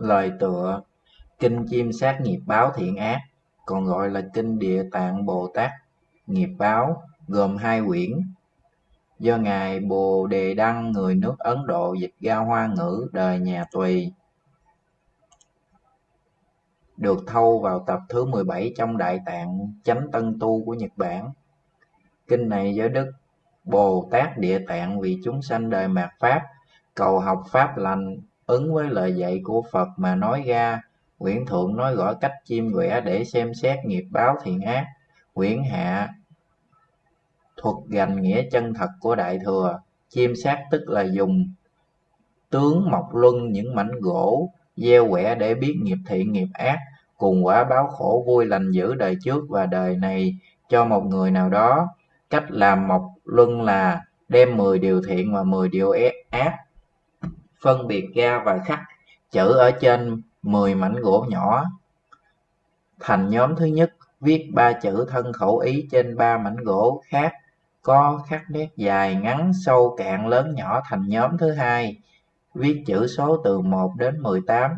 Lời tựa Kinh Chiêm Sát Nghiệp Báo Thiện Ác, còn gọi là Kinh Địa Tạng Bồ Tát Nghiệp Báo, gồm hai quyển, do Ngài Bồ Đề Đăng người nước Ấn Độ dịch ra Hoa ngữ đời nhà Tùy. Được thâu vào tập thứ 17 trong Đại Tạng Chánh Tân Tu của Nhật Bản. Kinh này do Đức Bồ Tát Địa Tạng vì chúng sanh đời mạt Pháp, cầu học Pháp lành, ứng với lời dạy của Phật mà nói ra. Quyển thượng nói rõ cách chiêm quẻ để xem xét nghiệp báo thiện ác. Quyển hạ thuật gành nghĩa chân thật của Đại Thừa. Chiêm sát tức là dùng tướng mộc luân những mảnh gỗ, gieo quẻ để biết nghiệp thiện nghiệp ác, cùng quả báo khổ vui lành giữ đời trước và đời này cho một người nào đó cách làm mộc luân là đem 10 điều thiện và 10 điều ác phân biệt ra và khắc, chữ ở trên 10 mảnh gỗ nhỏ. Thành nhóm thứ nhất viết ba chữ thân khẩu ý trên ba mảnh gỗ khác, có khắc nét dài ngắn, sâu cạn lớn nhỏ. Thành nhóm thứ hai viết chữ số từ 1 đến 18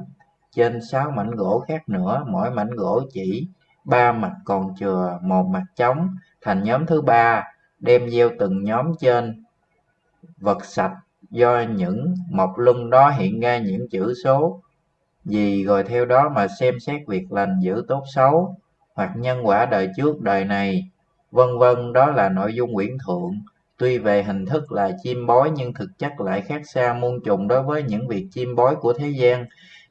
trên 6 mảnh gỗ khác nữa. Mỗi mảnh gỗ chỉ ba mặt còn chừa một mặt trống. Thành nhóm thứ ba đem gieo từng nhóm trên vật sạch do những mộc luân đó hiện ra những chữ số. Gì rồi theo đó mà xem xét việc lành dữ tốt xấu hoặc nhân quả đời trước đời này. Vân vân, đó là nội dung quyển thượng. Tuy về hình thức là chim bói, nhưng thực chất lại khác xa muôn trùng đối với những việc chim bói của thế gian.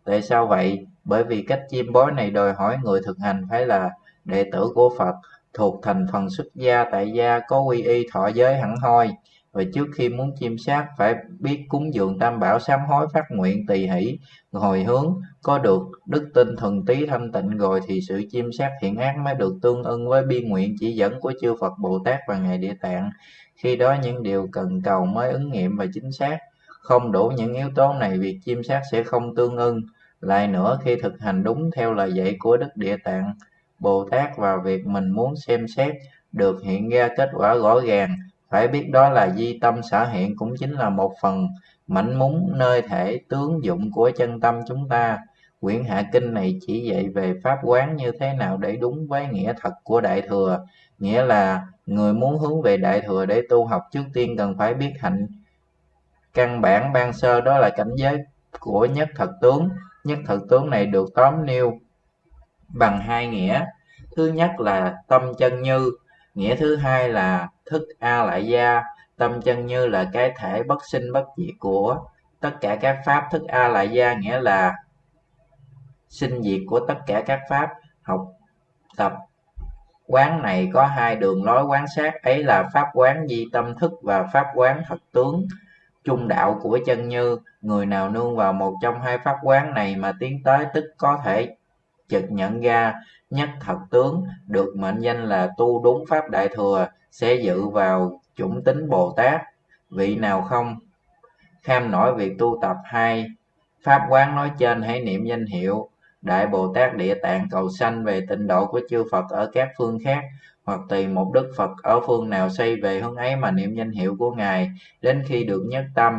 Tại sao vậy? Bởi vì cách chim bói này đòi hỏi người thực hành phải là đệ tử của phật, thuộc thành phần xuất gia, tại gia, có quy y thọ giới hẳn hoi và trước khi muốn chiêm sát, phải biết cúng dường tam bảo sám hối phát nguyện tỳ hỷ, hồi hướng. Có được đức tin thuần tí thanh tịnh rồi thì sự chiêm sát thiện ác mới được tương ưng với bi nguyện chỉ dẫn của chư Phật Bồ Tát và Ngài Địa Tạng. Khi đó những điều cần cầu mới ứng nghiệm và chính xác. Không đủ những yếu tố này, việc chiêm sát sẽ không tương ưng. Lại nữa, khi thực hành đúng theo lời dạy của Đức Địa Tạng, Bồ Tát và việc mình muốn xem xét được hiện ra kết quả rõ ràng phải biết đó là di tâm sở hiện cũng chính là một phần mảnh múng nơi thể tướng dụng của chân tâm chúng ta. Quyển hạ kinh này chỉ dạy về pháp quán như thế nào để đúng với nghĩa thật của đại thừa, nghĩa là người muốn hướng về đại thừa để tu học trước tiên cần phải biết hạnh. Căn bản ban sơ đó là cảnh giới của nhất thật tướng. Nhất thật tướng này được tóm nêu bằng hai nghĩa. Thứ nhất là tâm chân như nghĩa thứ hai là thức a lại gia, tâm chân như là cái thể bất sinh bất diệt của tất cả các pháp. Thức a lại gia nghĩa là sinh diệt của tất cả các pháp. Học tập quán này có hai đường lối quán sát. Ấy là pháp quán di tâm thức và pháp quán thật tướng. Trung đạo của chân như, người nào nương vào một trong hai pháp quán này mà tiến tới tức có thể chợt nhận ra nhất thật tướng, được mệnh danh là tu đúng pháp đại thừa, sẽ dự vào chủng tính bồ tát. Vị nào không? Kham nổi việc tu tập hai pháp quán nói trên hãy niệm danh hiệu. Đại bồ tát địa tạng cầu sanh về tịnh độ của chư phật ở các phương khác, hoặc tùy một đức phật ở phương nào xây về hướng ấy mà niệm danh hiệu của ngài. Đến khi được nhất tâm,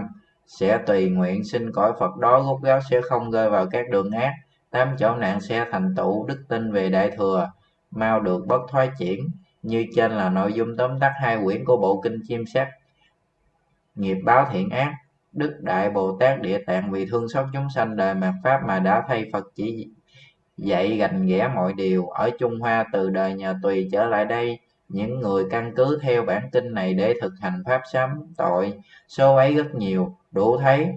sẽ tùy nguyện xin cõi phật đó gốc gáo sẽ không rơi vào các đường ác tám chỗ nạn xe thành tựu đức tin về đại thừa, mau được bất thoái chuyển, như trên là nội dung tóm tắt hai quyển của bộ kinh chiêm sát nghiệp báo thiện ác, đức đại bồ tát địa tạng vì thương xót chúng sanh đời mạt pháp mà đã thay phật chỉ dạy gành ghẽ mọi điều. Ở trung hoa từ đời nhà tùy trở lại đây, những người căn cứ theo bản kinh này để thực hành pháp sám tội, số ấy rất nhiều. Đủ thấy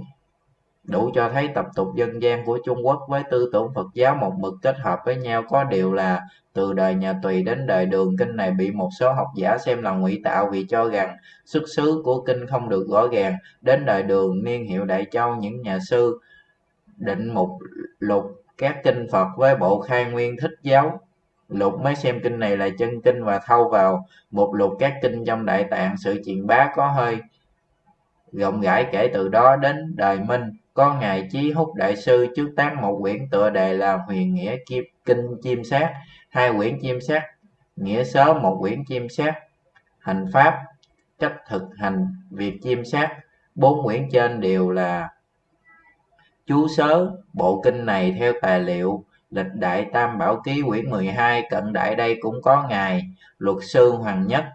đủ cho thấy tập tục dân gian của Trung Quốc với tư tưởng Phật giáo một mực kết hợp với nhau có điều là từ đời nhà Tùy đến đời Đường, kinh này bị một số học giả xem là ngụy tạo vì cho rằng xuất xứ của kinh không được rõ ràng. Đến đời Đường, niên hiệu Đại Châu, những nhà sư định mục lục các kinh Phật với bộ khai nguyên thích giáo. Lục mới xem kinh này là chân kinh và thâu vào một lục các kinh trong đại tạng, sự truyền bá có hơi rộng rãi kể từ đó đến đời Minh có ngài chí húc đại sư trước tác một quyển tựa đề là huyền nghĩa kim, kinh chiêm sát. Hai quyển chiêm sát, nghĩa sớ một quyển chiêm sát. Hành pháp cách thực hành, việc chiêm sát. Bốn quyển trên đều là chú sớ bộ kinh này theo tài liệu. Lịch đại tam bảo ký quyển 12 cận đại đây cũng có ngài, luật sư hoàng nhất.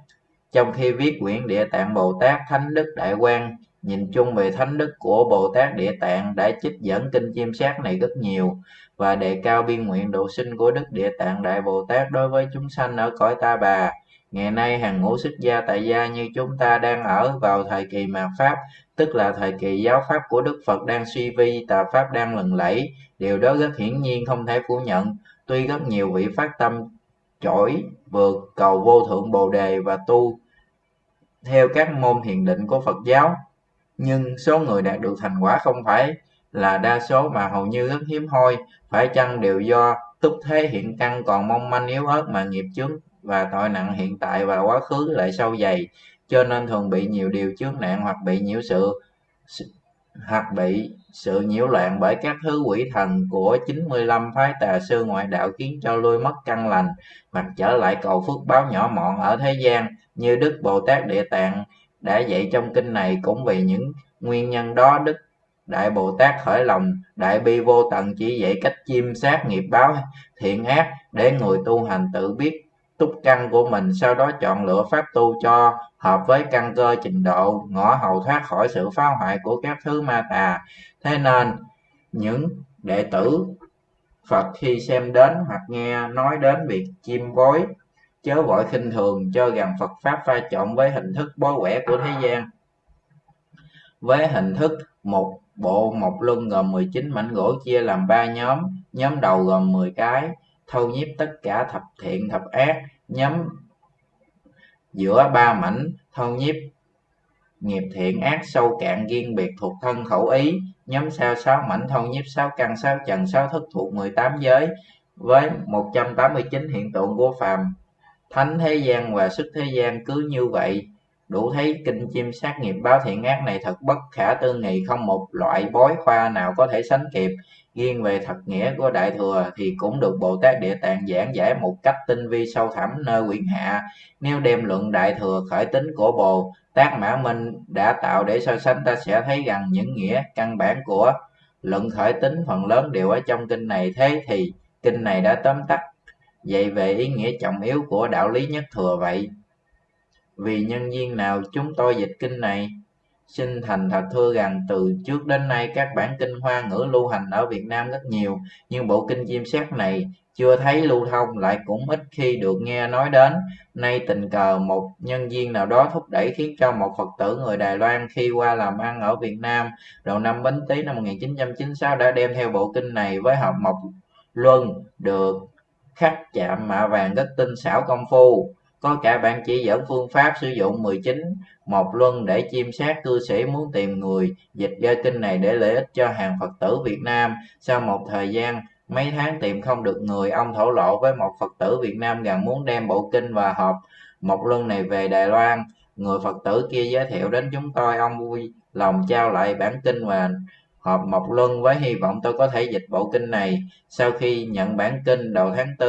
Trong khi viết quyển địa tạng bồ tát thánh đức đại quang nhìn chung về thánh đức của bồ tát địa tạng đã trích dẫn kinh chiêm sát này rất nhiều, và đề cao biên nguyện độ sinh của đức địa tạng đại bồ tát đối với chúng sanh ở cõi ta bà. Ngày nay hàng ngũ xuất gia tại gia như chúng ta đang ở vào thời kỳ mạt pháp, tức là thời kỳ giáo pháp của đức phật đang suy vi, tà pháp đang lừng lẫy. Điều đó rất hiển nhiên không thể phủ nhận. Tuy rất nhiều vị phát tâm chổi vượt cầu vô thượng bồ đề và tu theo các môn thiền định của phật giáo nhưng số người đạt được thành quả không phải là đa số mà hầu như rất hiếm hoi. Phải chăng đều do túc thế hiện căn còn mong manh yếu ớt mà nghiệp chướng và tội nặng hiện tại và quá khứ lại sâu dày, cho nên thường bị nhiều điều chướng nạn hoặc bị nhiễu sự hoặc bị sự nhiễu loạn bởi các thứ quỷ thần của 95 phái tà sư ngoại đạo khiến cho lui mất căn lành, mặt trở lại cầu phước báo nhỏ mọn ở thế gian, như Đức Bồ Tát Địa Tạng đã dạy trong kinh này cũng vì những nguyên nhân đó, Đức Đại Bồ Tát khởi lòng đại bi vô tận chỉ dạy cách chiêm sát nghiệp báo thiện ác để người tu hành tự biết túc căn của mình, sau đó chọn lựa pháp tu cho hợp với căn cơ trình độ ngõ hầu thoát khỏi sự phá hoại của các thứ ma tà. Thế nên, những đệ tử Phật khi xem đến hoặc nghe nói đến việc chiêm bói chớ vội khinh thường, cho rằng Phật Pháp pha trộn với hình thức bói quẻ của thế gian. Với hình thức một bộ một luân gồm 19 mảnh gỗ chia làm ba nhóm nhóm đầu gồm 10 cái, thâu nhiếp tất cả thập thiện thập ác, nhóm giữa ba mảnh, thâu nhiếp nghiệp thiện ác sâu cạn riêng biệt thuộc thân khẩu ý, nhóm sau sáu mảnh, thâu nhiếp sáu căn, sáu trần, sáu thức thuộc 18 giới, với 189 hiện tượng của phàm thánh thế gian và sức thế gian cứ như vậy. Đủ thấy kinh chim sát nghiệp báo thiện ác này thật bất khả tư nghị. Không một loại bói khoa nào có thể sánh kịp. Riêng về thật nghĩa của đại thừa thì cũng được bồ tát địa tạng giảng giải một cách tinh vi sâu thẳm nơi quyển hạ. Nếu đem luận đại thừa khởi tính của bồ tát mã minh đã tạo để so sánh, ta sẽ thấy rằng những nghĩa căn bản của luận khởi tính phần lớn đều ở trong kinh này. Thế thì kinh này đã tóm tắt vậy về ý nghĩa trọng yếu của đạo lý nhất thừa vậy. Vì nhân viên nào chúng tôi dịch kinh này xin thành thật thưa rằng từ trước đến nay các bản kinh hoa ngữ lưu hành ở Việt Nam rất nhiều, nhưng bộ kinh chim sét này chưa thấy lưu thông, lại cũng ít khi được nghe nói đến. Nay tình cờ một nhân viên nào đó thúc đẩy khiến cho một Phật tử người Đài Loan khi qua làm ăn ở Việt Nam đầu năm Bính Tý năm 1996 đã đem theo bộ kinh này với hợp mộc luân được khắc chạm mạ vàng rất tinh xảo công phu có cả bản chỉ dẫn phương pháp sử dụng 19 một luân để chiêm sát cư sĩ muốn tìm người dịch ra kinh này để lợi ích cho hàng Phật tử Việt Nam. Sau một thời gian mấy tháng tìm không được người, ông thổ lộ với một Phật tử Việt Nam rằng muốn đem bộ kinh và hộp một luân này về Đài Loan. Người Phật tử kia giới thiệu đến chúng tôi, ông vui lòng trao lại bản kinh và họp Mộc Luân với hy vọng tôi có thể dịch bộ kinh này. Sau khi nhận bản kinh đầu tháng 4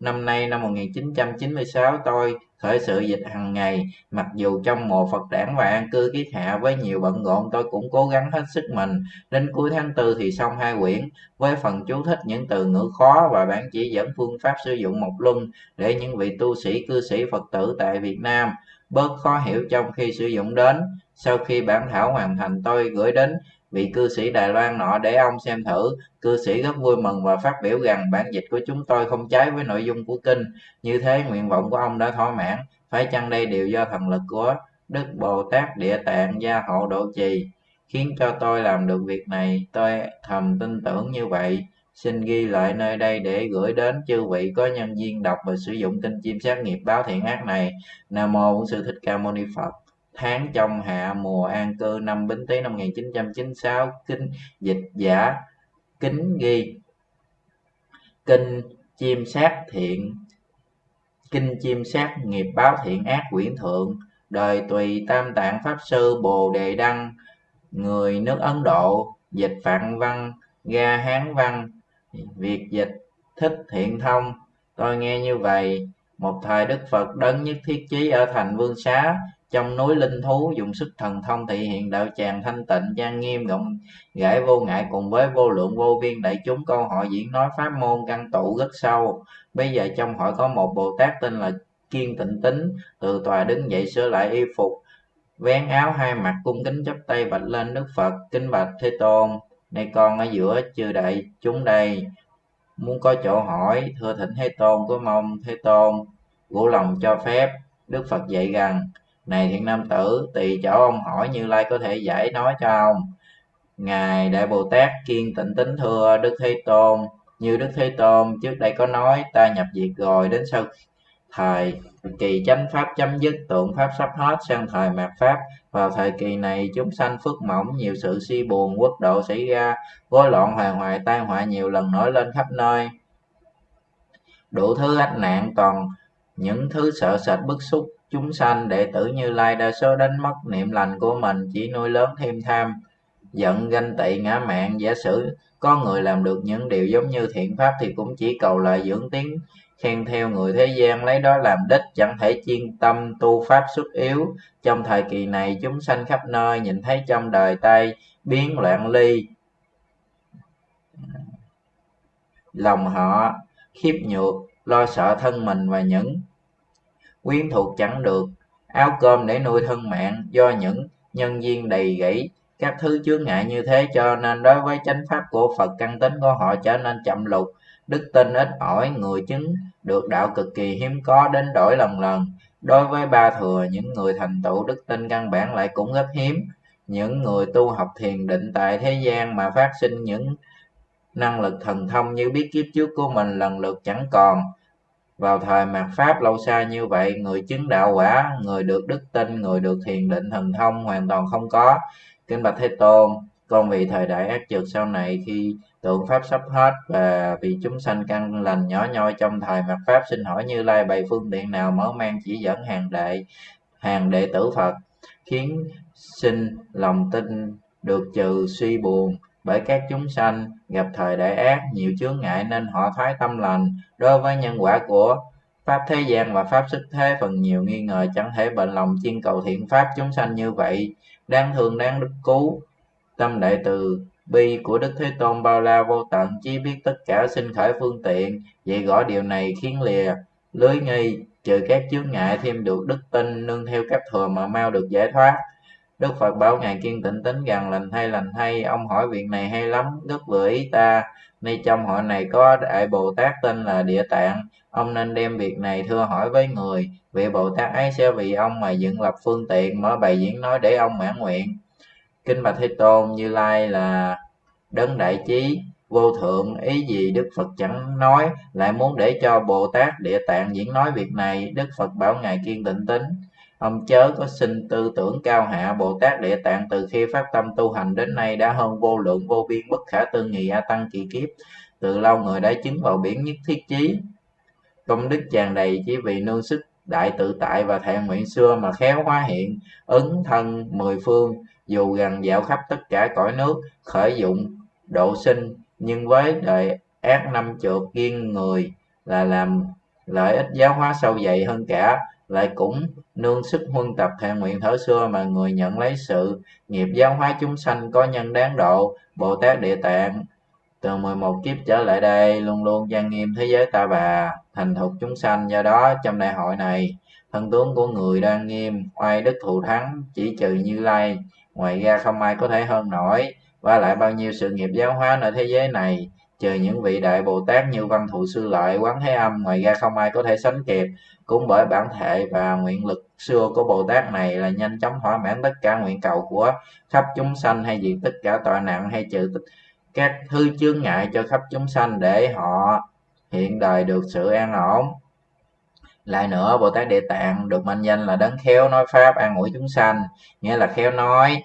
năm nay năm 1996 tôi khởi sự dịch hàng ngày, mặc dù trong mùa Phật đản và an cư kiết hạ với nhiều bận rộn tôi cũng cố gắng hết sức mình. Đến cuối tháng 4 thì xong hai quyển với phần chú thích những từ ngữ khó và bản chỉ dẫn phương pháp sử dụng Mộc Luân để những vị tu sĩ cư sĩ Phật tử tại Việt Nam bớt khó hiểu trong khi sử dụng đến. Sau khi bản thảo hoàn thành tôi gửi đến vị cư sĩ Đài Loan nọ để ông xem thử. Cư sĩ rất vui mừng và phát biểu rằng bản dịch của chúng tôi không trái với nội dung của kinh. Như thế, nguyện vọng của ông đã thỏa mãn. Phải chăng đây đều do thần lực của Đức Bồ Tát Địa Tạng gia hộ độ trì khiến cho tôi làm được việc này. Tôi thầm tin tưởng như vậy. Xin ghi lại nơi đây để gửi đến chư vị có nhân viên đọc và sử dụng kinh chim sát nghiệp báo thiện ác này. Nam mô Bổn sư Thích Ca Mâu Ni Phật tháng trong hạ mùa an cư năm Bính Tý năm 1996 kinh dịch giả, kính ghi kinh chim sát thiện kinh chim sát nghiệp báo thiện ác quyển thượng, đời tùy tam tạng pháp sư bồ đề đăng, người nước ấn độ, dịch phạn văn ga hán văn việc dịch thích thiện thông. Tôi nghe như vậy, một thời đức phật đấng nhất thiết chí ở thành vương xá trong núi linh thú, dùng sức thần thông thị hiện đạo tràng thanh tịnh, trang nghiêm, rộng rãi vô ngại cùng với vô lượng vô biên đại chúng. Câu hỏi diễn nói pháp môn căn tụ rất sâu. Bây giờ trong hội có một bồ tát tên là kiên tịnh tính. Từ tòa đứng dậy sửa lại y phục, vén áo hai mặt, cung kính chắp tay bạch lên đức phật. Kính bạch thế tôn, nay con ở giữa chư đại chúng đây. Muốn có chỗ hỏi, thưa thỉnh thế tôn, có mong thế tôn vũ lòng cho phép. Đức phật dạy rằng này thiện nam tử tùy chỗ ông hỏi như lai có thể giải nói cho ông. Ngài đại bồ tát kiên tịnh tính thưa đức thế tôn. Như đức thế tôn, trước đây có nói, ta nhập diệt rồi đến sau thời kỳ chánh pháp chấm dứt, tượng pháp sắp hết, sang thời mạt pháp. Vào thời kỳ này, chúng sanh phước mỏng, nhiều sự si buồn, quốc độ xảy ra, rối loạn hoàng hoại tai họa nhiều lần nổi lên khắp nơi. Đủ thứ ách nạn còn những thứ sợ sệt bức xúc chúng sanh đệ tử như lai đa số đánh mất niệm lành của mình, chỉ nuôi lớn thêm tham, giận, ganh tị, ngã mạn giả sử có người làm được những điều giống như thiện pháp thì cũng chỉ cầu lại dưỡng tiếng, khen theo người thế gian, lấy đó làm đích, chẳng thể chuyên tâm tu pháp xuất yếu. Trong thời kỳ này, chúng sanh khắp nơi nhìn thấy trong đời tay biến loạn ly, lòng họ khiếp nhược, lo sợ thân mình và những quyến thuộc chẳng được. Áo cơm để nuôi thân mạng, do những nhân duyên đầy gãy. Các thứ chướng ngại như thế cho nên đối với chánh pháp của phật, căn tính của họ trở nên chậm lục đức tin ít ỏi, người chứng được đạo cực kỳ hiếm có, đến đổi lần lần. Đối với ba thừa, những người thành tựu, đức tin căn bản lại cũng rất hiếm. Những người tu học thiền định tại thế gian mà phát sinh những năng lực thần thông như biết kiếp trước của mình lần lượt chẳng còn vào thời mạt pháp lâu xa như vậy, người chứng đạo quả, người được đức tin, người được thiền định thần thông hoàn toàn không có. Kính bạch thế tôn, con vì thời đại ác trượt sau này khi tượng pháp sắp hết và vì chúng sanh căn lành nhỏ nhoi trong thời mạt pháp, xin hỏi như lai bày phương tiện nào mở mang chỉ dẫn hàng đệ hàng đệ tử phật khiến sinh lòng tin được trừ suy buồn bởi các chúng sanh gặp thời đại ác, nhiều chướng ngại nên họ thoái tâm lành. Đối với nhân quả của pháp thế gian và pháp sức thế, phần nhiều nghi ngờ chẳng thể bệnh lòng chiên cầu thiện pháp chúng sanh như vậy. Đáng thương, đáng đức cứu, tâm đại từ bi của đức thế tôn bao la vô tận chỉ biết tất cả sinh khởi phương tiện. Vậy gõ điều này khiến lìa lưới nghi, trừ các chướng ngại thêm được đức tin, nương theo các thừa mà mau được giải thoát đức phật bảo ngài kiên Tịnh tính rằng lành thay lành thay ông hỏi việc này hay lắm, Đức vừa ý ta, nay trong hội này có đại bồ tát tên là địa tạng, ông nên đem việc này thưa hỏi với người. Vị bồ tát ấy sẽ vì ông mà dựng lập phương tiện, mở bài diễn nói để ông mãn nguyện. Kinh bạch thế tôn như lai là đấng đại trí, vô thượng, ý gì đức phật chẳng nói, lại muốn để cho bồ tát địa tạng diễn nói việc này. Đức phật bảo ngài kiên định tính ông chớ có sinh tư tưởng cao hạ bồ tát địa tạng từ khi phát tâm tu hành đến nay đã hơn vô lượng vô biên bất khả tư nghị a tăng kỳ kiếp. Từ lâu người đã chứng vào biển nhất thiết chí. Công đức tràn đầy chỉ vì nương sức đại tự tại và thẹn nguyện xưa mà khéo hóa hiện, ứng thân mười phương, dù gần dạo khắp tất cả cõi nước, khởi dụng, độ sinh, nhưng với đời ác năm trượt kiên người là làm lợi ích giáo hóa sâu dày hơn cả lại cũng nương sức huân tập thệ nguyện thở xưa mà người nhận lấy sự nghiệp giáo hóa chúng sanh có nhân đáng độ, bồ tát địa tạng. Từ 11 kiếp trở lại đây, luôn luôn trang nghiêm thế giới ta bà, thành thục chúng sanh. Do đó, trong đại hội này, thân tướng của người đang nghiêm, oai đức thù thắng, chỉ trừ như lai. Ngoài ra, không ai có thể hơn nổi. Và lại bao nhiêu sự nghiệp giáo hóa ở thế giới này trừ những vị đại bồ tát như văn thụ sư lợi quán thế âm, ngoài ra không ai có thể sánh kịp. Cũng bởi bản thể và nguyện lực xưa của bồ tát này là nhanh chóng thỏa mãn tất cả nguyện cầu của khắp chúng sanh hay diện tất cả tội nặng hay trừ các thứ chướng ngại cho khắp chúng sanh để họ hiện đời được sự an ổn. Lại nữa, bồ tát địa tạng được mệnh danh là đấng khéo nói pháp, an ủi chúng sanh, nghĩa là khéo nói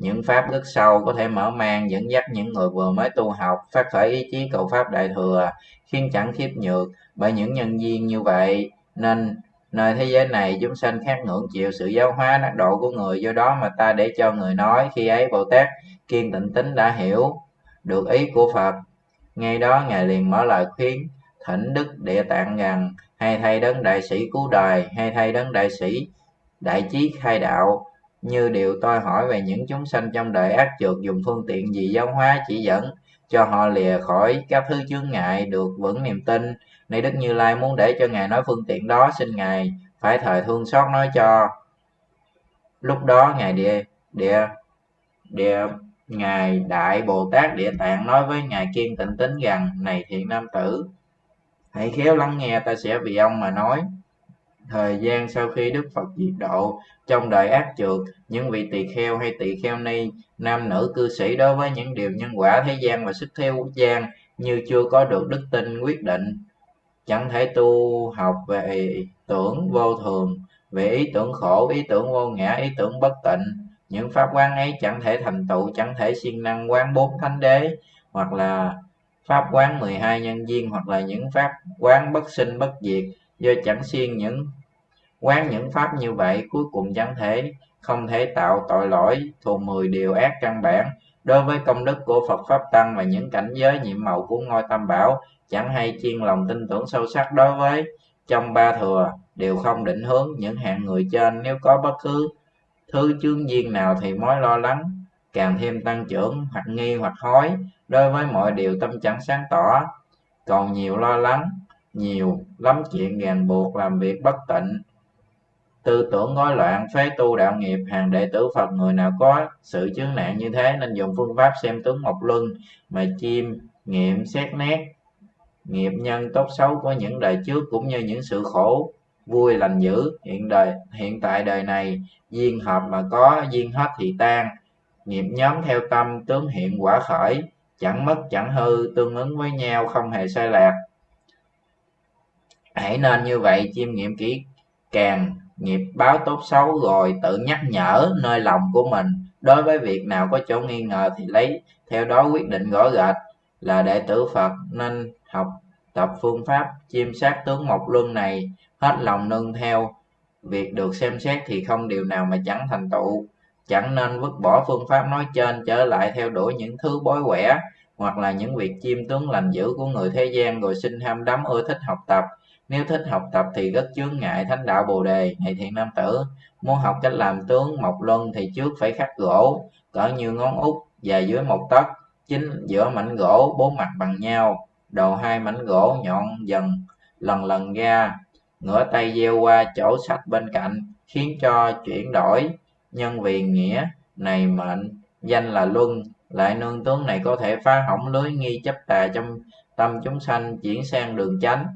những pháp đức sâu có thể mở mang dẫn dắt những người vừa mới tu học, phát khởi ý chí cầu pháp đại thừa, khiến chẳng khiếp nhược bởi những nhân duyên như vậy. Nên, nơi thế giới này chúng sanh khác ngưỡng chịu sự giáo hóa đắc độ của người do đó mà ta để cho người nói, khi ấy bồ tát kiên tịnh tính đã hiểu được ý của phật. Ngay đó ngài liền mở lời khuyến, thỉnh đức địa tạng rằng, hay thay đấng đại sĩ cứu đời, hay thay đấng đại sĩ đại chí khai đạo như điều tôi hỏi về những chúng sanh trong đời ác trượt dùng phương tiện gì giáo hóa chỉ dẫn cho họ lìa khỏi các thứ chướng ngại được vững niềm tin. Nay đức như lai muốn để cho ngài nói phương tiện đó, xin ngài phải thời thương xót nói cho. Lúc đó ngài địa địa địa ngài đại bồ tát địa tạng nói với ngài kiên tịnh tính rằng, này thiện nam tử, hãy khéo lắng nghe, ta sẽ vì ông mà nói thời gian sau khi đức phật diệt độ trong đời ác trượt những vị tỳ kheo hay tỳ kheo ni, nam nữ cư sĩ đối với những điều nhân quả thế gian và sức theo quốc gian như chưa có được đức tin quyết định, chẳng thể tu học về tưởng vô thường, về ý tưởng khổ, ý tưởng vô ngã, ý tưởng bất tịnh. Những pháp quán ấy chẳng thể thành tựu, chẳng thể siêng năng quán bốn thánh đế, hoặc là pháp quán 12 nhân duyên hoặc là những pháp quán bất sinh bất diệt do chẳng siêng những quán những pháp như vậy cuối cùng chẳng thể, không thể tạo tội lỗi, thuộc 10 điều ác căn bản. Đối với công đức của Phật Pháp Tăng và những cảnh giới nhiệm màu của ngôi Tam Bảo, chẳng hay chiên lòng tin tưởng sâu sắc đối với. Trong ba thừa, đều không định hướng những hạng người trên. Nếu có bất cứ thứ chương duyên nào thì mối lo lắng, càng thêm tăng trưởng hoặc nghi hoặc hối. Đối với mọi điều tâm chẳng sáng tỏ, còn nhiều lo lắng, nhiều lắm chuyện ràng buộc làm việc bất tịnh tư tưởng rối loạn, phế tu, đạo nghiệp, hàng đệ tử phật, người nào có sự chướng nạn như thế nên dùng phương pháp xem tướng mộc luân mà chiêm nghiệm, xét nét nghiệp nhân tốt xấu của những đời trước cũng như những sự khổ vui lành dữ. Hiện đời, hiện tại đời này, duyên hợp mà có, duyên hết thì tan. Nghiệp nhóm theo tâm, tướng hiện quả khởi, chẳng mất, chẳng hư, tương ứng với nhau, không hề sai lạc. Hãy nên như vậy chiêm nghiệm kỹ càng nghiệp báo tốt xấu rồi tự nhắc nhở nơi lòng của mình. Đối với việc nào có chỗ nghi ngờ thì lấy theo đó quyết định rõ rệt là đệ tử phật nên học tập phương pháp chiêm sát tướng mộc luân này, hết lòng nương theo. Việc được xem xét thì không điều nào mà chẳng thành tựu, chẳng nên vứt bỏ phương pháp nói trên trở lại theo đuổi những thứ bối quẻ hoặc là những việc chiêm tướng lành dữ của người thế gian rồi sinh ham đắm ưa thích học tập nếu thích học tập thì rất chướng ngại thánh đạo bồ đề này thiện nam tử. Muốn học cách làm tướng mộc luân thì trước phải khắc gỗ, cỡ như ngón út dài dưới một tấc, chính giữa mảnh gỗ bốn mặt bằng nhau, đầu hai mảnh gỗ nhọn dần, lần lần ra. Ngửa tay gieo qua chỗ sạch bên cạnh, khiến cho chuyển đổi nhân vì nghĩa này mệnh. Danh là luân, lại nương tướng này có thể phá hỏng lưới nghi chấp tà trong tâm chúng sanh chuyển sang đường chánh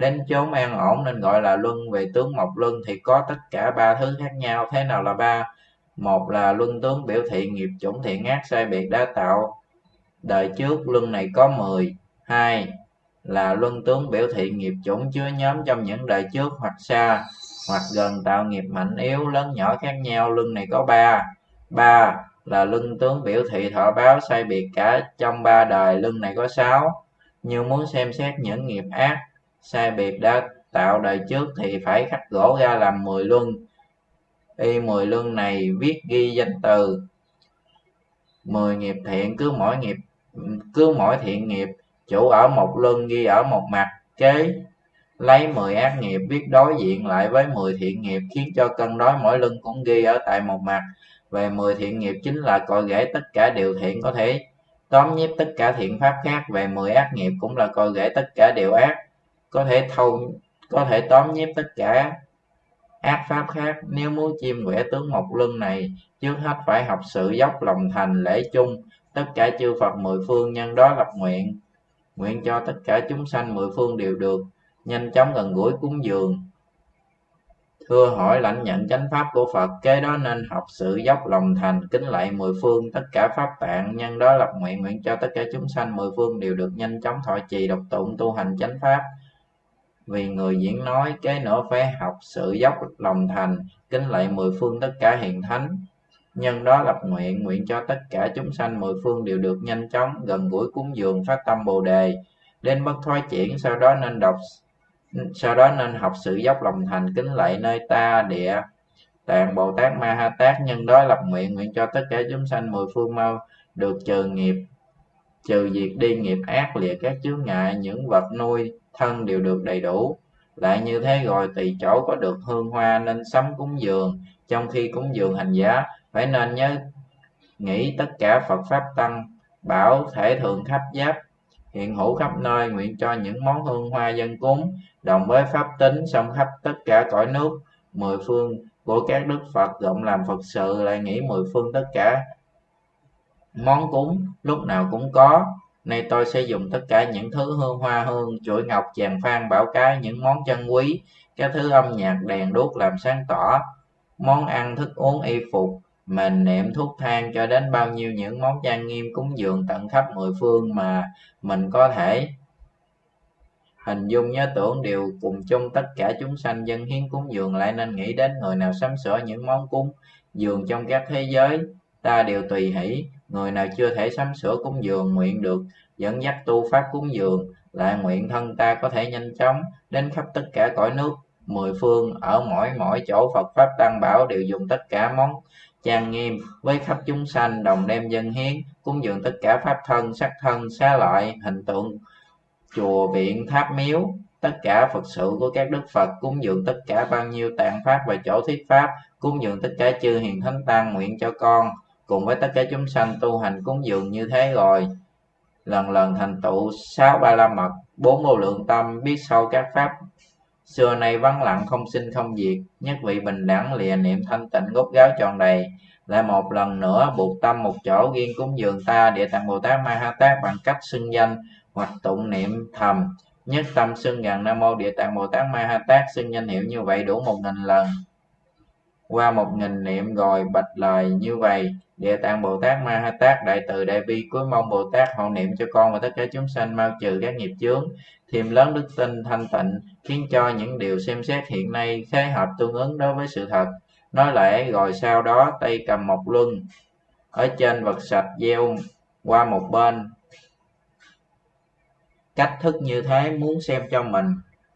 đến chốn an ổn nên gọi là luân. Về tướng mộc luân thì có tất cả ba thứ khác nhau. Thế nào là ba? Một là luân tướng biểu thị nghiệp chủng thiện ác sai biệt đã tạo. Đời trước luân này có 10 hai là luân tướng biểu thị nghiệp chủng chứa nhóm trong những đời trước hoặc xa, hoặc gần tạo nghiệp mạnh yếu, lớn nhỏ khác nhau. Luân này có ba. Ba là luân tướng biểu thị thọ báo sai biệt cả trong ba đời. Luân này có sáu. Như muốn xem xét những nghiệp ác sai biệt đã tạo đời trước thì phải khắc gỗ ra làm 10 luân. Y 10 luân này viết ghi danh từ. 10 nghiệp thiện cứ mỗi nghiệp, cứ mỗi thiện nghiệp, chủ ở một luân ghi ở một mặt kế lấy 10 ác nghiệp viết đối diện lại với 10 thiện nghiệp, khiến cho cân đối mỗi luân cũng ghi ở tại một mặt. Về 10 thiện nghiệp chính là cội rễ tất cả điều thiện có thể tóm nhiếp tất cả thiện pháp khác. Về 10 ác nghiệp cũng là cội rễ tất cả điều ác có thể thâu, có thể tóm nhép tất cả ác pháp khác. Nếu muốn chiêm quẻ tướng mộc lưng này, trước hết phải học sự dốc lòng thành lễ chung. Tất cả chư phật mười phương nhân đó lập nguyện. Nguyện cho tất cả chúng sanh mười phương đều được. Nhanh chóng gần gũi cúng dường. Thưa hỏi lãnh nhận chánh pháp của Phật, kế đó nên học sự dốc lòng thành, kính lạy mười phương. Tất cả pháp tạng nhân đó lập nguyện nguyện cho tất cả chúng sanh mười phương đều được nhanh chóng thọ trì độc tụng, tu hành chánh pháp vì người diễn nói kế nữa phải học sự dốc lòng thành, kính lạy mười phương tất cả hiền thánh. Nhân đó lập nguyện nguyện cho tất cả chúng sanh mười phương đều được nhanh chóng, gần gũi cúng dường phát tâm bồ đề. Đến bất thoái chuyển, sau đó nên đọc, sau đó nên học sự dốc lòng thành, kính lạy nơi ta địa, tạng bồ tát ma ha tát. Nhân đó lập nguyện nguyện cho tất cả chúng sanh mười phương mau được trừ nghiệp trừ việc đi nghiệp ác lìa các chướng ngại, những vật nuôi thân đều được đầy đủ. Lại như thế rồi tùy chỗ có được hương hoa nên sắm cúng dường. Trong khi cúng dường hành giá, phải nên nhớ nghĩ tất cả phật pháp tăng, bảo thể thường khắp giáp, hiện hữu khắp nơi, nguyện cho những món hương hoa dân cúng, đồng với pháp tính song khắp tất cả cõi nước, mười phương của các đức phật, rộng làm phật sự, lại nghĩ mười phương tất cả món cúng, lúc nào cũng có. Nay tôi sẽ dùng tất cả những thứ hương hoa hương chuỗi ngọc chàng phan bảo cái, những món chân quý các thứ âm nhạc, đèn đuốc làm sáng tỏ. Món ăn, thức uống, y phục mình niệm thuốc thang, cho đến bao nhiêu những món trang nghiêm cúng dường tận khắp mười phương mà mình có thể. Hình dung nhớ tưởng đều cùng chung tất cả chúng sanh dân hiến cúng dường lại nên nghĩ đến người nào sắm sửa những món cúng dường trong các thế giới, ta đều tùy hỷ người nào chưa thể sắm sửa cúng dường nguyện được, dẫn dắt tu pháp cúng dường, lại nguyện thân ta có thể nhanh chóng đến khắp tất cả cõi nước, mười phương, ở mỗi mỗi chỗ Phật pháp tăng bảo đều dùng tất cả món trang nghiêm với khắp chúng sanh, đồng đem dân hiến, cúng dường tất cả pháp thân, sắc thân, xá lợi, hình tượng, chùa, viện, tháp miếu. Tất cả phật sự của các đức phật cúng dường tất cả bao nhiêu tạng pháp và chỗ thuyết pháp, cúng dường tất cả chư hiền thánh tăng nguyện cho con cùng với tất cả chúng sanh tu hành cúng dường như thế rồi, lần lần thành tựu sáu ba la mật, bốn vô lượng tâm, biết sâu các pháp. Xưa nay vắng lặng không sinh không diệt, nhất vị bình đẳng lìa niệm thanh tịnh gốc gáo tròn đầy. Lại một lần nữa buộc tâm một chỗ riêng cúng dường ta, địa tạng bồ tát ma ha tát bằng cách xưng danh hoặc tụng niệm thầm. Nhất tâm xưng gần nam mô địa tạng bồ tát ma ha tát xưng danh hiệu như vậy đủ một nghìn lần. Qua một nghìn niệm rồi bạch lời như vậy địa tạng bồ tát ma ha tát, đại từ đại bi, cuối mong bồ tát, hộ niệm cho con và tất cả chúng sanh, mau trừ các nghiệp chướng thêm lớn đức tin, thanh tịnh, khiến cho những điều xem xét hiện nay khế hợp tương ứng đối với sự thật. Nói lẽ rồi sau đó, tay cầm một luân, ở trên vật sạch gieo qua một bên. Cách thức như thế, muốn xem cho mình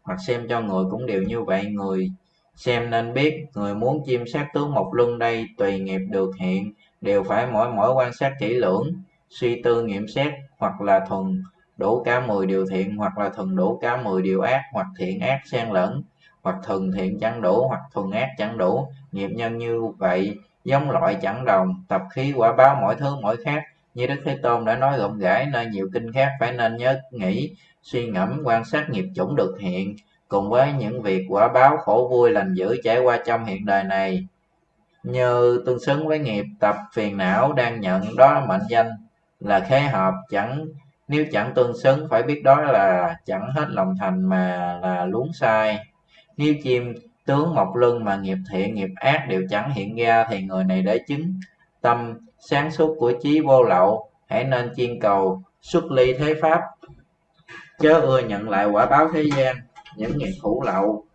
hoặc xem cho người cũng đều như vậy. Người xem nên biết, người muốn chiêm sát tướng một luân đây tùy nghiệp được hiện đều phải mỗi mỗi quan sát kỹ lưỡng, suy tư nghiệm xét hoặc là thuần đủ cả 10 điều thiện hoặc là thuần đủ cả 10 điều ác hoặc thiện ác xen lẫn, hoặc thuần thiện chẳng đủ hoặc thuần ác chẳng đủ. Nghiệp nhân như vậy giống loại chẳng đồng, tập khí quả báo mỗi thứ mỗi khác. Như đức thế tôn đã nói rộng rãi nơi nhiều kinh khác phải nên nhớ nghĩ, suy ngẫm, quan sát nghiệp chủng được hiện. Cùng với những việc quả báo khổ vui lành dữ trải qua trong hiện đời này như tương xứng với nghiệp, tập phiền não đang nhận đó mệnh danh là khế hợp. Chẳng, nếu chẳng tương xứng phải biết đó là chẳng hết lòng thành mà là luống sai. Nếu chim tướng mọc lưng mà nghiệp thiện, nghiệp ác đều chẳng hiện ra thì người này để chứng tâm sáng suốt của trí vô lậu. Hãy nên chiên cầu, xuất ly thế pháp. Chớ ưa nhận lại quả báo thế gian, những nghiệp hữu lậu.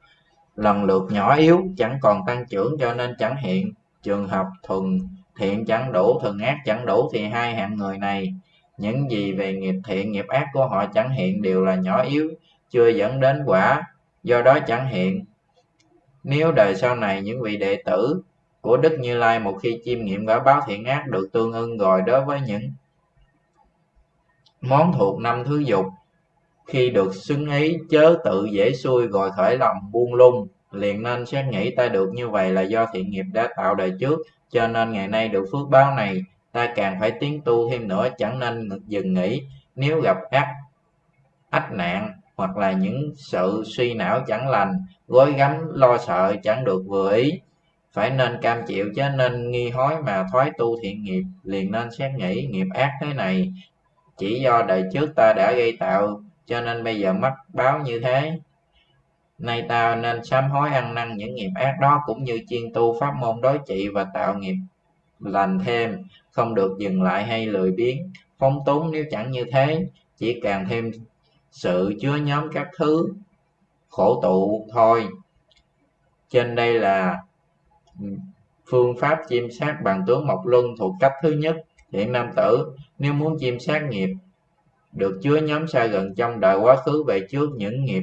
Lần lượt nhỏ yếu, chẳng còn tăng trưởng cho nên chẳng hiện trường hợp thuần thiện chẳng đủ, thuần ác chẳng đủ thì hai hạng người này, những gì về nghiệp thiện, nghiệp ác của họ chẳng hiện đều là nhỏ yếu, chưa dẫn đến quả, do đó chẳng hiện. Nếu đời sau này những vị đệ tử của Đức Như Lai một khi chiêm nghiệm quả báo thiện ác được tương ưng rồi đối với những món thuộc năm thứ dục, khi được xứng ý chớ tự dễ xuôi rồi khởi lòng buông lung liền nên xét nghĩ ta được như vậy là do thiện nghiệp đã tạo đời trước, cho nên ngày nay được phước báo này, ta càng phải tiến tu thêm nữa, chẳng nên dừng nghỉ. Nếu gặp ác, ách nạn, hoặc là những sự suy não chẳng lành, gối gắm, lo sợ chẳng được vừa ý, phải nên cam chịu chứ nên nghi hối mà thoái tu thiện nghiệp. Liền nên xét nghĩ nghiệp ác thế này, chỉ do đời trước ta đã gây tạo, cho nên bây giờ mắc báo như thế nay ta nên sám hối ăn năn những nghiệp ác đó cũng như chuyên tu pháp môn đối trị và tạo nghiệp lành thêm, không được dừng lại hay lười biếng. Phóng túng nếu chẳng như thế, chỉ càng thêm sự chứa nhóm các thứ khổ tụ thôi. Trên đây là phương pháp chiêm sát bằng tướng mộc luân thuộc cách thứ nhất. Hiện nam tử, nếu muốn chiêm sát nghiệp, được chứa nhóm xa gần trong đời quá khứ về trước những nghiệp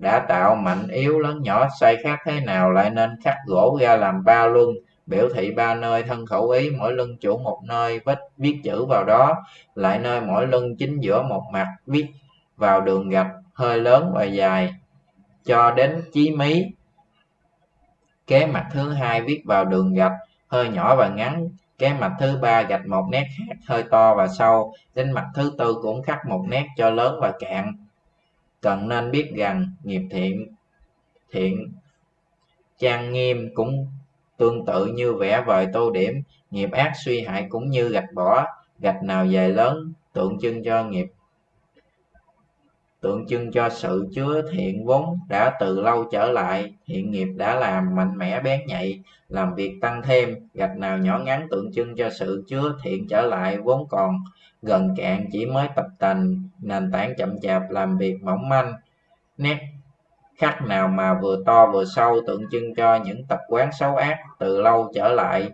đã tạo mạnh yếu lớn nhỏ, sai khác thế nào lại nên khắc gỗ ra làm ba luân, biểu thị ba nơi thân khẩu ý, mỗi lưng chủ một nơi, vết viết chữ vào đó, lại nơi mỗi lưng chính giữa một mặt viết vào đường gạch hơi lớn và dài. Cho đến chí mí, kế mặt thứ hai viết vào đường gạch hơi nhỏ và ngắn, kế mặt thứ ba gạch một nét khác hơi to và sâu, đến mặt thứ tư cũng khắc một nét cho lớn và cạn cần nên biết rằng nghiệp thiện thiện trang nghiêm cũng tương tự như vẽ vời tô điểm. Nghiệp ác suy hại cũng như gạch bỏ, gạch nào dài lớn, tượng trưng cho nghiệp, tượng trưng cho sự chứa thiện vốn đã từ lâu trở lại. Thiện nghiệp đã làm mạnh mẽ bén nhạy, làm việc tăng thêm. Gạch nào nhỏ ngắn tượng trưng cho sự chứa thiện trở lại vốn còn gần cạn chỉ mới tập tành, nền tảng chậm chạp làm việc mỏng manh. Nét khắc nào mà vừa to vừa sâu tượng trưng cho những tập quán xấu ác từ lâu trở lại.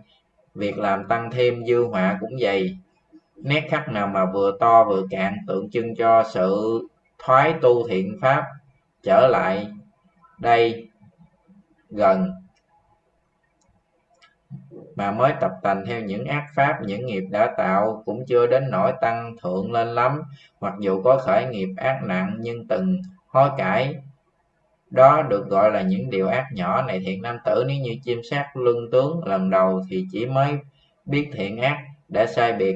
Việc làm tăng thêm dư họa cũng vậy. Nét khắc nào mà vừa to vừa cạn tượng trưng cho sự thoái tu thiện pháp trở lại. Đây, gần mà mới tập tành theo những ác pháp, những nghiệp đã tạo, cũng chưa đến nỗi tăng thượng lên lắm. Mặc dù có khởi nghiệp ác nặng, nhưng từng hối cải đó được gọi là những điều ác nhỏ này. Thiện nam tử nếu như chim sát lưng tướng lần đầu thì chỉ mới biết thiện ác đã sai biệt.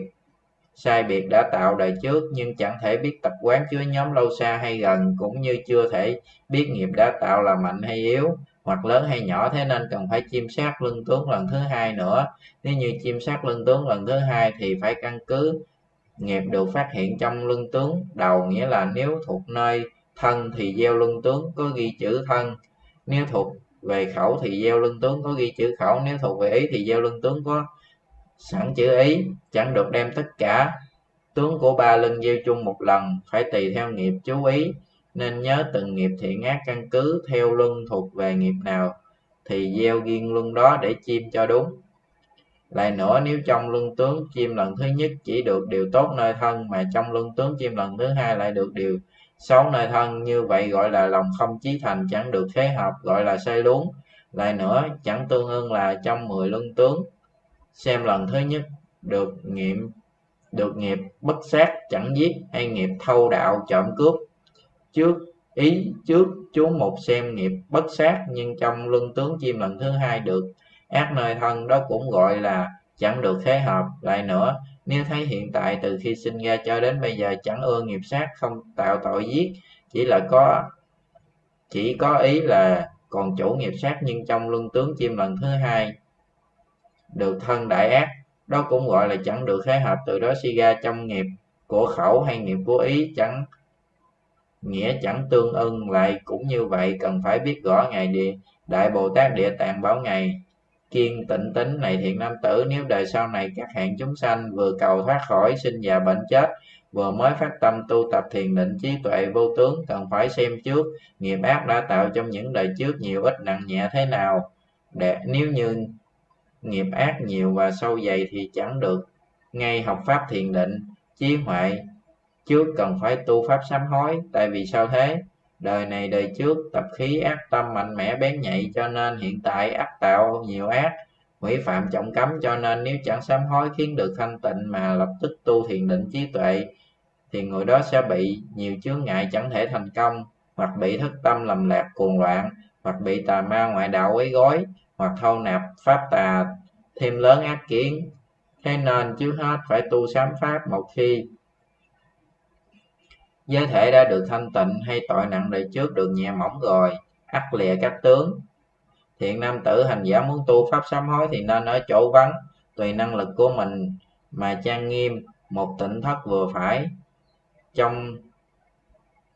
Sai biệt đã tạo đời trước, nhưng chẳng thể biết tập quán chứa nhóm lâu xa hay gần, cũng như chưa thể biết nghiệp đã tạo là mạnh hay yếu hoặc lớn hay nhỏ, thế nên cần phải chiêm sát lưng tướng lần thứ hai nữa. Nếu như chiêm sát lưng tướng lần thứ hai thì phải căn cứ nghiệp được phát hiện trong lưng tướng, đầu nghĩa là nếu thuộc nơi thân thì gieo lưng tướng, có ghi chữ thân. Nếu thuộc về khẩu thì gieo lưng tướng, có ghi chữ khẩu. Nếu thuộc về ý thì gieo lưng tướng, có sẵn chữ ý, chẳng được đem tất cả. Tướng của ba lưng gieo chung một lần, phải tùy theo nghiệp chú ý nên nhớ từng nghiệp thiện ác căn cứ theo luân thuộc về nghiệp nào thì gieo duyên luân đó để chim cho đúng. Lại nữa, nếu trong luân tướng chim lần thứ nhất chỉ được điều tốt nơi thân, mà trong luân tướng chim lần thứ hai lại được điều xấu nơi thân, như vậy gọi là lòng không chí thành chẳng được thế hợp, gọi là sai luống. Lại nữa, chẳng tương ưng là trong mười luân tướng, xem lần thứ nhất được nghiệm, được nghiệp bất sát chẳng giết, hay nghiệp thâu đạo trộm cướp trước, ý trước chú một xem nghiệp bất sát, nhưng trong luân tướng chim lần thứ hai được ác nơi thân, đó cũng gọi là chẳng được thế hợp. Lại nữa, nếu thấy hiện tại từ khi sinh ra cho đến bây giờ chẳng ưa nghiệp sát, không tạo tội giết, chỉ là có, chỉ có ý là còn chủ nghiệp sát, nhưng trong luân tướng chim lần thứ hai được thân đại ác, đó cũng gọi là chẳng được khế hợp. Từ đó suy ra trong nghiệp của khẩu hay nghiệp của ý chẳng nghĩa chẳng tương ưng, lại cũng như vậy cần phải biết rõ ngày địa, đại bồ tát địa tạng báo ngày kiên tịnh tính này thiện nam tử, nếu đời sau này các hạng chúng sanh vừa cầu thoát khỏi sinh già bệnh chết, vừa mới phát tâm tu tập thiền định trí tuệ vô tướng, cần phải xem trước nghiệp ác đã tạo trong những đời trước nhiều ít nặng nhẹ thế nào. Để, nếu như nghiệp ác nhiều và sâu dày thì chẳng được ngay học pháp thiền định, trí huệ trước cần phải tu pháp sám hối, tại vì sao thế? Đời này đời trước, tập khí ác tâm mạnh mẽ bén nhạy cho nên hiện tại ác tạo nhiều ác. Hủy phạm trọng cấm cho nên nếu chẳng sám hối khiến được thanh tịnh mà lập tức tu thiền định trí tuệ, thì người đó sẽ bị nhiều chướng ngại chẳng thể thành công, hoặc bị thất tâm lầm lạc cuồng loạn, hoặc bị tà ma ngoại đạo quấy gói hoặc thâu nạp pháp tà thêm lớn ác kiến. Thế nên trước hết phải tu sám pháp một khi giới thể đã được thanh tịnh hay tội nặng đời trước được nhẹ mỏng rồi, ắt lìa các tướng. Thiện nam tử hành giả muốn tu pháp sám hối thì nên ở chỗ vắng, tùy năng lực của mình mà trang nghiêm, một tịnh thất vừa phải. Trong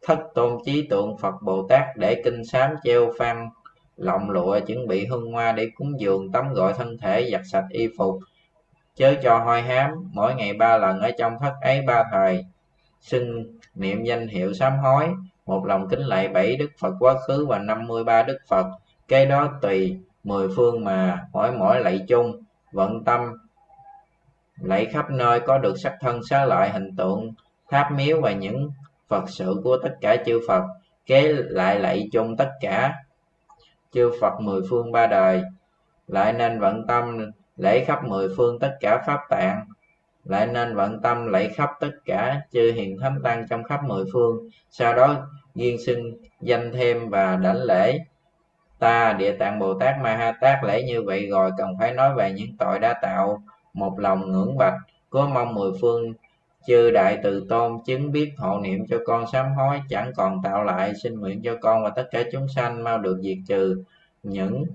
thất tôn trí tượng phật bồ tát để kinh sám treo phan lọng lụa chuẩn bị hương hoa để cúng dường, tắm gội thân thể, giặt sạch y phục, chớ cho hoi hám. Mỗi ngày ba lần ở trong thất ấy ba thời xưng niệm danh hiệu sám hối, một lòng kính lạy bảy đức phật quá khứ và năm mươi ba đức phật. Cái đó tùy mười phương mà mỗi mỗi lạy chung, vận tâm lạy khắp nơi có được sắc thân xá lợi hình tượng, tháp miếu và những phật sự của tất cả chư phật. Kế lại lạy chung tất cả chư Phật mười phương ba đời. Lại nên vận tâm lễ khắp mười phương tất cả pháp tạng lại nên vận tâm lạy khắp tất cả chư hiền thánh tăng trong khắp mười phương. Sau đó duyên xưng danh thêm và đảnh lễ ta địa tạng bồ tát ma ha tát. Lễ như vậy rồi cần phải nói về những tội đã tạo một lòng ngưỡng bạch. Có mong mười phương chư đại từ tôn chứng biết hộ niệm cho con sám hối. Chẳng còn tạo lại xin nguyện cho con và tất cả chúng sanh mau được diệt trừ những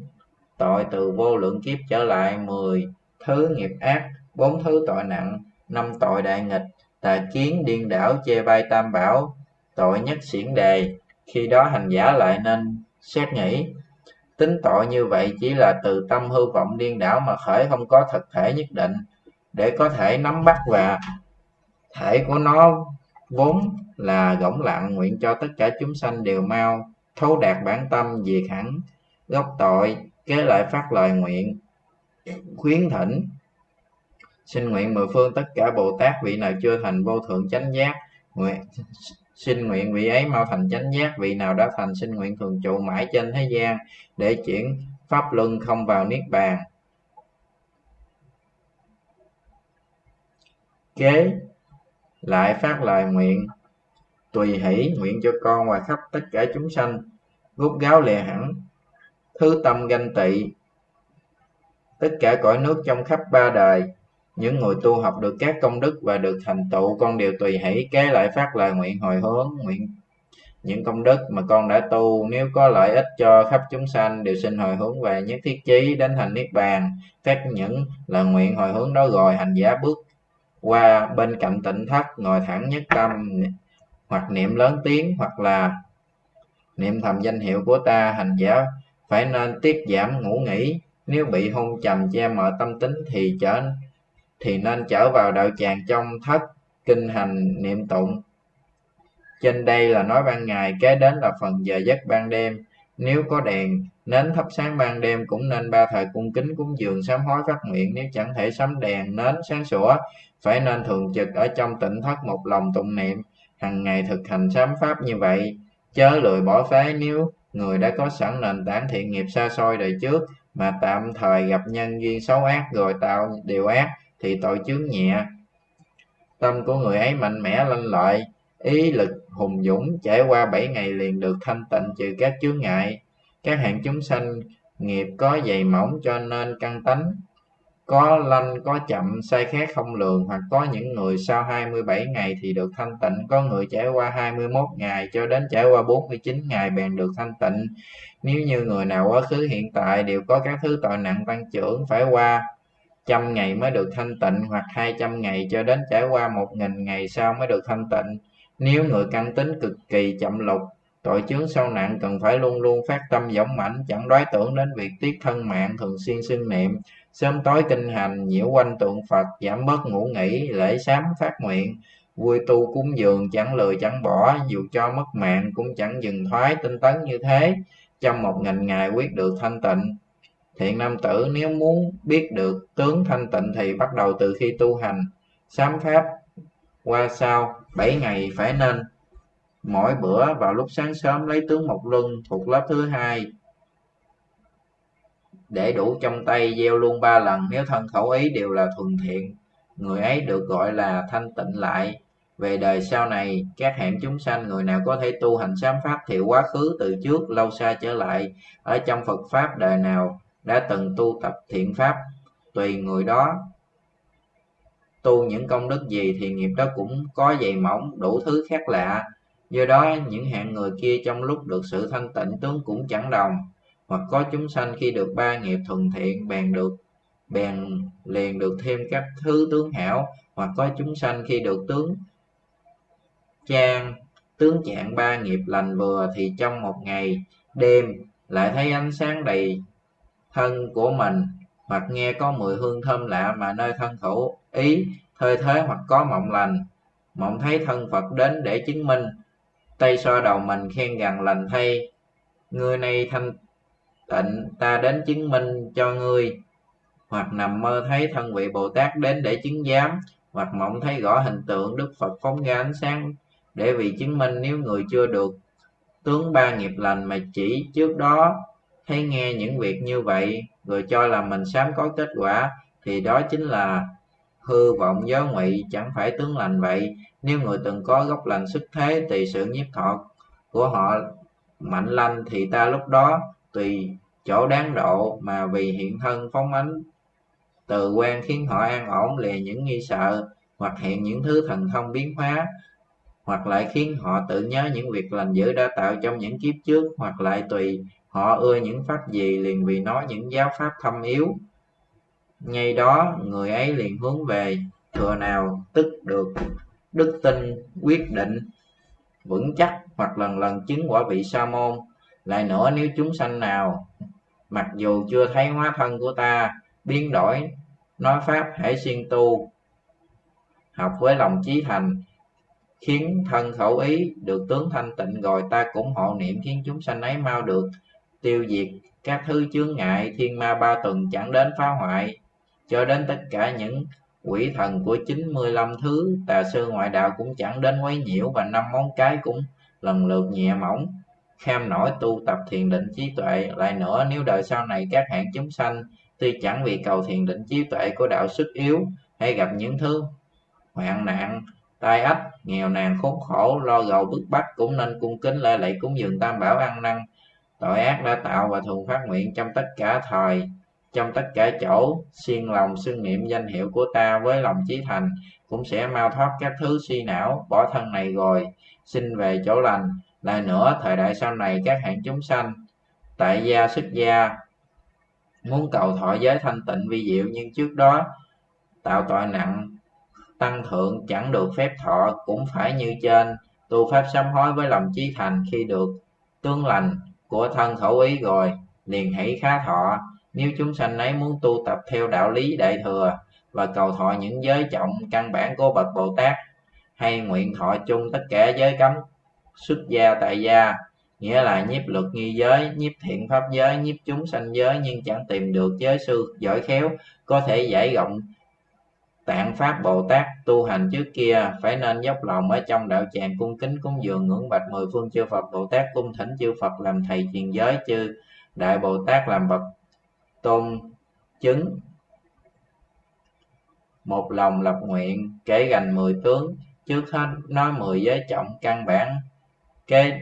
tội từ vô lượng kiếp trở lại mười thứ nghiệp ác bốn thứ tội nặng, năm tội đại nghịch, tà kiến điên đảo chê bai tam bảo, tội nhất xiển đề, khi đó hành giả lại nên xét nghĩ. Tính tội như vậy chỉ là từ tâm hư vọng điên đảo mà khởi không có thực thể nhất định, để có thể nắm bắt và thể của nó vốn là gỗng lặng, nguyện cho tất cả chúng sanh đều mau thấu đạt bản tâm diệt hẳn. Gốc tội kế lại phát lời nguyện, khuyến thỉnh xin nguyện mười phương tất cả bồ tát vị nào chưa thành vô thượng chánh giác, nguyện xin nguyện vị ấy mau thành chánh giác, vị nào đã thành xin nguyện thường trụ mãi trên thế gian để chuyển pháp luân không vào niết bàn. Kế lại phát lời nguyện, tùy hỷ nguyện cho con và khắp tất cả chúng sanh rút gáo lìa hẳn, thứ tâm ganh tị, tất cả cõi nước trong khắp ba đời những người tu học được các công đức và được thành tựu, con đều tùy hỷ, kế lại phát lời nguyện hồi hướng, nguyện những công đức mà con đã tu. Nếu có lợi ích cho khắp chúng sanh, đều xin hồi hướng về nhất thiết chí, đến thành niết bàn. Các những lời nguyện hồi hướng đó rồi hành giả bước qua bên cạnh tịnh thất, ngồi thẳng nhất tâm, hoặc niệm lớn tiếng, hoặc là niệm thầm danh hiệu của ta, hành giả phải nên tiết giảm ngủ nghỉ. Nếu bị hôn trầm che mờ tâm tính thì trở thì nên trở vào đạo tràng trong thất kinh hành niệm tụng. Trên đây là nói ban ngày, kế đến là phần giờ giấc ban đêm. Nếu có đèn, nến thắp sáng ban đêm cũng nên ba thời cung kính cúng dường sám hối phát nguyện. Nếu chẳng thể sắm đèn, nến sáng sủa, phải nên thường trực ở trong tỉnh thất một lòng tụng niệm. Hàng ngày thực hành sám pháp như vậy, chớ lười bỏ phế. Nếu người đã có sẵn nền tảng thiện nghiệp xa xôi đời trước, mà tạm thời gặp nhân duyên xấu ác, rồi tạo điều ác thì tội chướng nhẹ. Tâm của người ấy mạnh mẽ lanh lợi, ý lực hùng dũng, trải qua bảy ngày liền được thanh tịnh trừ các chướng ngại. Các hạng chúng sanh nghiệp có dày mỏng cho nên căn tánh. Có lanh, có chậm, sai khác không lường, hoặc có những người sau 27 ngày thì được thanh tịnh, có người trải qua 21 ngày cho đến trải qua 49 ngày bèn được thanh tịnh. Nếu như người nào quá khứ hiện tại đều có các thứ tội nặng tăng trưởng, phải qua trăm ngày mới được thanh tịnh hoặc hai trăm ngày cho đến trải qua một nghìn ngày sau mới được thanh tịnh. Nếu người căn tính cực kỳ chậm lục, tội chướng sâu nặng cần phải luôn luôn phát tâm dũng mãnh, chẳng đoái tưởng đến việc tiết thân mạng thường xuyên xưng niệm. Sớm tối kinh hành, nhiễu quanh tượng phật, giảm bớt ngủ nghỉ, lễ sám phát nguyện, vui tu cúng dường, chẳng lười chẳng bỏ, dù cho mất mạng cũng chẳng dừng thoái tinh tấn như thế. Trong một nghìn ngày quyết được thanh tịnh thiện nam tử nếu muốn biết được tướng thanh tịnh thì bắt đầu từ khi tu hành. Sám pháp qua sau, bảy ngày phải nên. Mỗi bữa vào lúc sáng sớm lấy tướng một luân thuộc lớp thứ hai. Để đủ trong tay gieo luôn ba lần, nếu thân khẩu ý đều là thuần thiện, người ấy được gọi là thanh tịnh lại. Về đời sau này, các hạng chúng sanh, người nào có thể tu hành sám pháp thì quá khứ từ trước, lâu xa trở lại, ở trong phật pháp đời nào đã từng tu tập thiện pháp. Tùy người đó, tu những công đức gì thì nghiệp đó cũng có dày mỏng, đủ thứ khác lạ. Do đó, những hạng người kia trong lúc được sự thanh tịnh tướng cũng chẳng đồng. Hoặc có chúng sanh khi được ba nghiệp thuần thiện, bèn được, bèn liền được thêm các thứ tướng hảo. Hoặc có chúng sanh khi được tướng trang, tướng trạng ba nghiệp lành vừa thì trong một ngày đêm lại thấy ánh sáng đầy thân của mình, hoặc nghe có mùi hương thơm lạ mà nơi thân thủ. Ý hơi thế hoặc có mộng lành. Mộng thấy thân phật đến để chứng minh. Tay so đầu mình khen rằng lành thay. Người này thanh tịnh, ta đến chứng minh cho ngươi. Hoặc nằm mơ thấy thân vị bồ tát đến để chứng giám. Hoặc mộng thấy rõ hình tượng đức phật phóng ra ánh sáng để vì chứng minh nếu người chưa được. Tướng ba nghiệp lành mà chỉ trước đó thấy nghe những việc như vậy rồi cho là mình sám có kết quả, thì đó chính là hư vọng gió ngụy, chẳng phải tướng lành vậy. Nếu người từng có gốc lành sức thế, tùy sự nhiếp thọ của họ mạnh lanh, thì ta lúc đó tùy chỗ đáng độ, mà vì hiện thân phóng ánh từ quan khiến họ an ổn lìa những nghi sợ, hoặc hiện những thứ thần thông biến hóa, hoặc lại khiến họ tự nhớ những việc lành dữ đã tạo trong những kiếp trước, hoặc lại tùy họ ưa những pháp gì liền vì nói những giáo pháp thâm yếu. Ngay đó, người ấy liền hướng về, thừa nào tức được đức tin quyết định vững chắc hoặc lần lần chứng quả vị sa môn, lại nữa nếu chúng sanh nào, mặc dù chưa thấy hóa thân của ta, biến đổi nói pháp hãy siêng tu, học với lòng chí thành, khiến thân khẩu ý được tướng thanh tịnh, rồi ta cũng hộ niệm khiến chúng sanh ấy mau được tiêu diệt các thứ chướng ngại thiên ma ba tuần chẳng đến phá hoại, cho đến tất cả những quỷ thần của 95 thứ tà sư ngoại đạo cũng chẳng đến quấy nhiễu và năm món cái cũng lần lượt nhẹ mỏng, kham nổi tu tập thiền định trí tuệ. Lại nữa, nếu đời sau này các hạng chúng sanh tuy chẳng vì cầu thiền định trí tuệ của đạo sức yếu hay gặp những thứ hoạn nạn, tai ách, nghèo nàn, khốn khổ, lo gầu bức bách, cũng nên cung kính lễ lạy cúng dường tam bảo ăn năn tội ác đã tạo và thường phát nguyện trong tất cả thời, trong tất cả chỗ. Xuyên lòng xưng niệm danh hiệu của ta với lòng chí thành, cũng sẽ mau thoát các thứ suy não, bỏ thân này rồi, xin về chỗ lành. Lại nữa, thời đại sau này các hạng chúng sanh, tại gia, xuất gia, muốn cầu thọ giới thanh tịnh vi diệu nhưng trước đó, tạo tội nặng, tăng thượng chẳng được phép thọ, cũng phải như trên, tu pháp sám hối với lòng chí thành khi được tương lành của thân khẩu ý rồi, liền hãy khá thọ. Nếu chúng sanh ấy muốn tu tập theo đạo lý đại thừa và cầu thọ những giới trọng căn bản của bậc bồ tát, hay nguyện thọ chung tất cả giới cấm, xuất gia tại gia, nghĩa là nhiếp luật nghi giới, nhiếp thiện pháp giới, nhiếp chúng sanh giới nhưng chẳng tìm được giới sư giỏi khéo có thể giải rộng tạng pháp bồ tát tu hành trước kia, phải nên dốc lòng ở trong đạo tràng cung kính, cúng dường ngưỡng bạch mười phương chư phật. Bồ tát cung thỉnh chư phật làm thầy truyền giới, chư đại bồ tát làm bậc tôn chứng. Một lòng lập nguyện kể gành mười tướng, trước hết nói mười giới trọng căn bản. Kế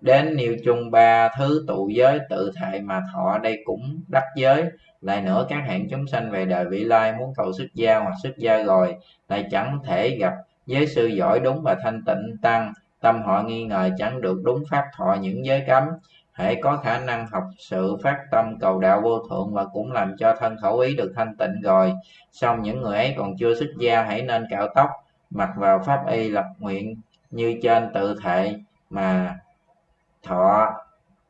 đến nêu chung ba thứ tụ giới tự thệ mà thọ đây cũng đắc giới lại nữa, các hạng chúng sanh về đời vị lai muốn cầu xuất gia hoặc xuất gia rồi, lại chẳng thể gặp giới sư giỏi đúng và thanh tịnh tăng. Tâm họ nghi ngờ chẳng được đúng pháp thọ những giới cấm. Hãy có khả năng học sự phát tâm cầu đạo vô thượng và cũng làm cho thân khẩu ý được thanh tịnh rồi. Xong những người ấy còn chưa xuất gia, hãy nên cạo tóc, mặc vào pháp y lập nguyện như trên tự thệ mà thọ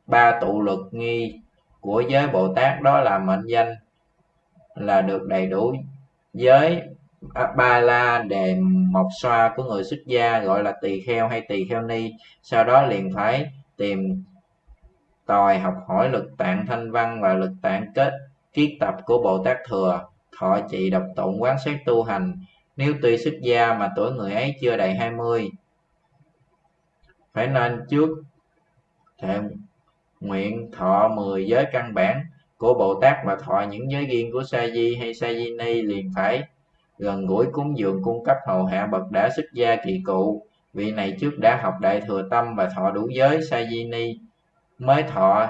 ba tụ luật nghi của giới bồ tát đó là mệnh danh là được đầy đủ giới ba la đề mộc xoa của người xuất gia, gọi là tỳ kheo hay tỳ kheo ni. Sau đó liền phải tìm tòi học hỏi lực tạng thanh văn và lực tạng kết, kiết tập của bồ tát thừa. Thọ trì độc tụng quán xét tu hành. Nếu tuy xuất gia mà tuổi người ấy chưa đầy 20 phải nên trước thệ nguyện thọ 10 giới căn bản của Bồ Tát và thọ những giới riêng của Sa Di hay Sa Di Ni liền phải. Gần gũi cúng dường cung cấp hầu hạ bậc đã xuất gia kỳ cụ. Vị này trước đã học đại thừa tâm và thọ đủ giới Sa Di Ni mới thọ.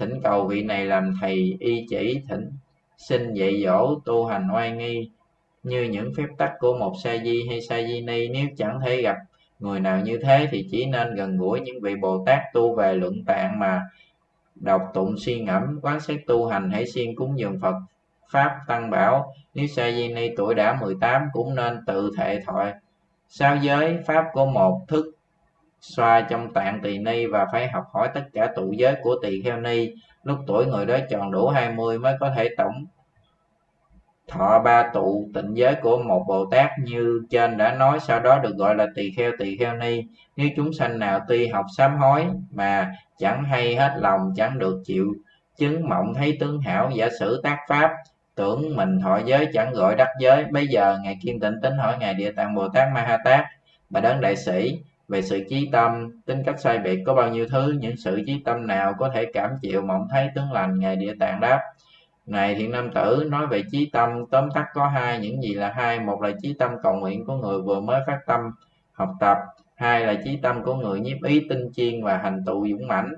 Thỉnh cầu vị này làm thầy, y chỉ, thỉnh, xin dạy dỗ, tu hành oai nghi như những phép tắc của một sa di hay sa di ni. Nếu chẳng thể gặp người nào như thế thì chỉ nên gần gũi những vị bồ tát tu về luận tạng mà đọc tụng suy ngẫm quán xét tu hành hãy siêng cúng dường phật. Pháp tăng bảo, nếu sa di ni tuổi đã 18 cũng nên tự thệ thoại. Sao giới, pháp của một thức xoa trong tạng tỳ ni và phải học hỏi tất cả tụ giới của tỳ kheo ni. Lúc tuổi người đó tròn đủ 20 mới có thể tổng thọ ba tụ tịnh giới của một bồ tát như trên đã nói, sau đó được gọi là tỳ kheo tỳ kheo ni. Nếu chúng sanh nào tuy học sám hối mà chẳng hay hết lòng, chẳng được chịu chứng mộng, thấy tướng hảo, giả sử tác pháp, tưởng mình thọ giới, chẳng gọi đắc giới. Bây giờ ngài kiên tịnh tính hỏi ngài địa tạng bồ tát ma ha tát, bà đấng đại sĩ, về sự trí tâm, tính cách sai biệt có bao nhiêu thứ? Những sự trí tâm nào có thể cảm chịu mộng, thấy tướng lành? Ngài địa tạng đáp này, thiện nam tử, nói về chí tâm, tóm tắt có hai, những gì là hai. Một là chí tâm cầu nguyện của người vừa mới phát tâm học tập. Hai là chí tâm của người nhiếp ý tinh chiên và hành tụ dũng mãnh.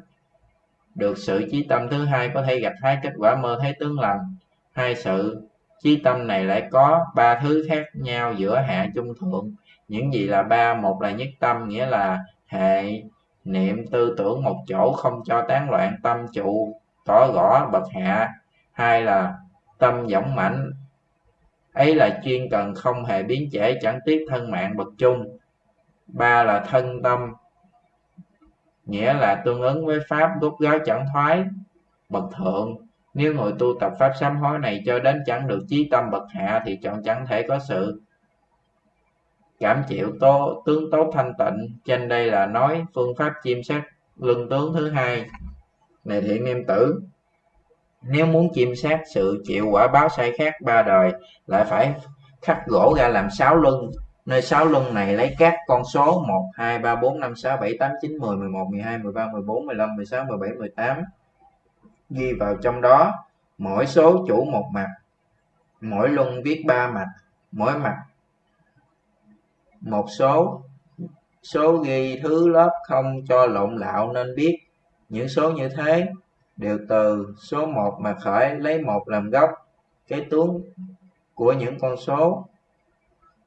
Được sự chí tâm thứ hai có thể gặt hái kết quả mơ thấy tướng lành. Hai sự chí tâm này lại có ba thứ khác nhau giữa hạ trung thượng. Những gì là ba? Một là nhất tâm, nghĩa là hệ niệm tư tưởng một chỗ không cho tán loạn tâm trụ tỏ rõ bậc hạ hai là tâm dõng mãnh. Ấy là chuyên cần không hề biến trễ, chẳng tiếc thân mạng bậc chung. Ba là thân tâm. Nghĩa là tương ứng với pháp rút gáo chẳng thoái, bậc thượng. Nếu người tu tập pháp sám hối này cho đến chẳng được chí tâm bậc hạ thì chọn chẳng thể có sự. Cảm chịu tố tướng tốt thanh tịnh. Trên đây là nói phương pháp chiêm sát luân tướng thứ hai. Này thiện niệm tử nếu muốn chiêm sát sự chịu quả báo sai khác ba đời lại phải khắc gỗ ra làm sáu luân. Nơi sáu luân này lấy các con số 1, 2, 3, 4, 5, 6, 7, 8, 9, 10, 11, 12, 13, 14, 15, 16, 17, 18 ghi vào trong đó mỗi số chủ một mặt mỗi luân viết ba mặt mỗi mặt một số. Số ghi thứ lớp không cho lộn lạo nên biết những số như thế đều từ số 1 mà khởi lấy một làm gốc, cái tướng của những con số.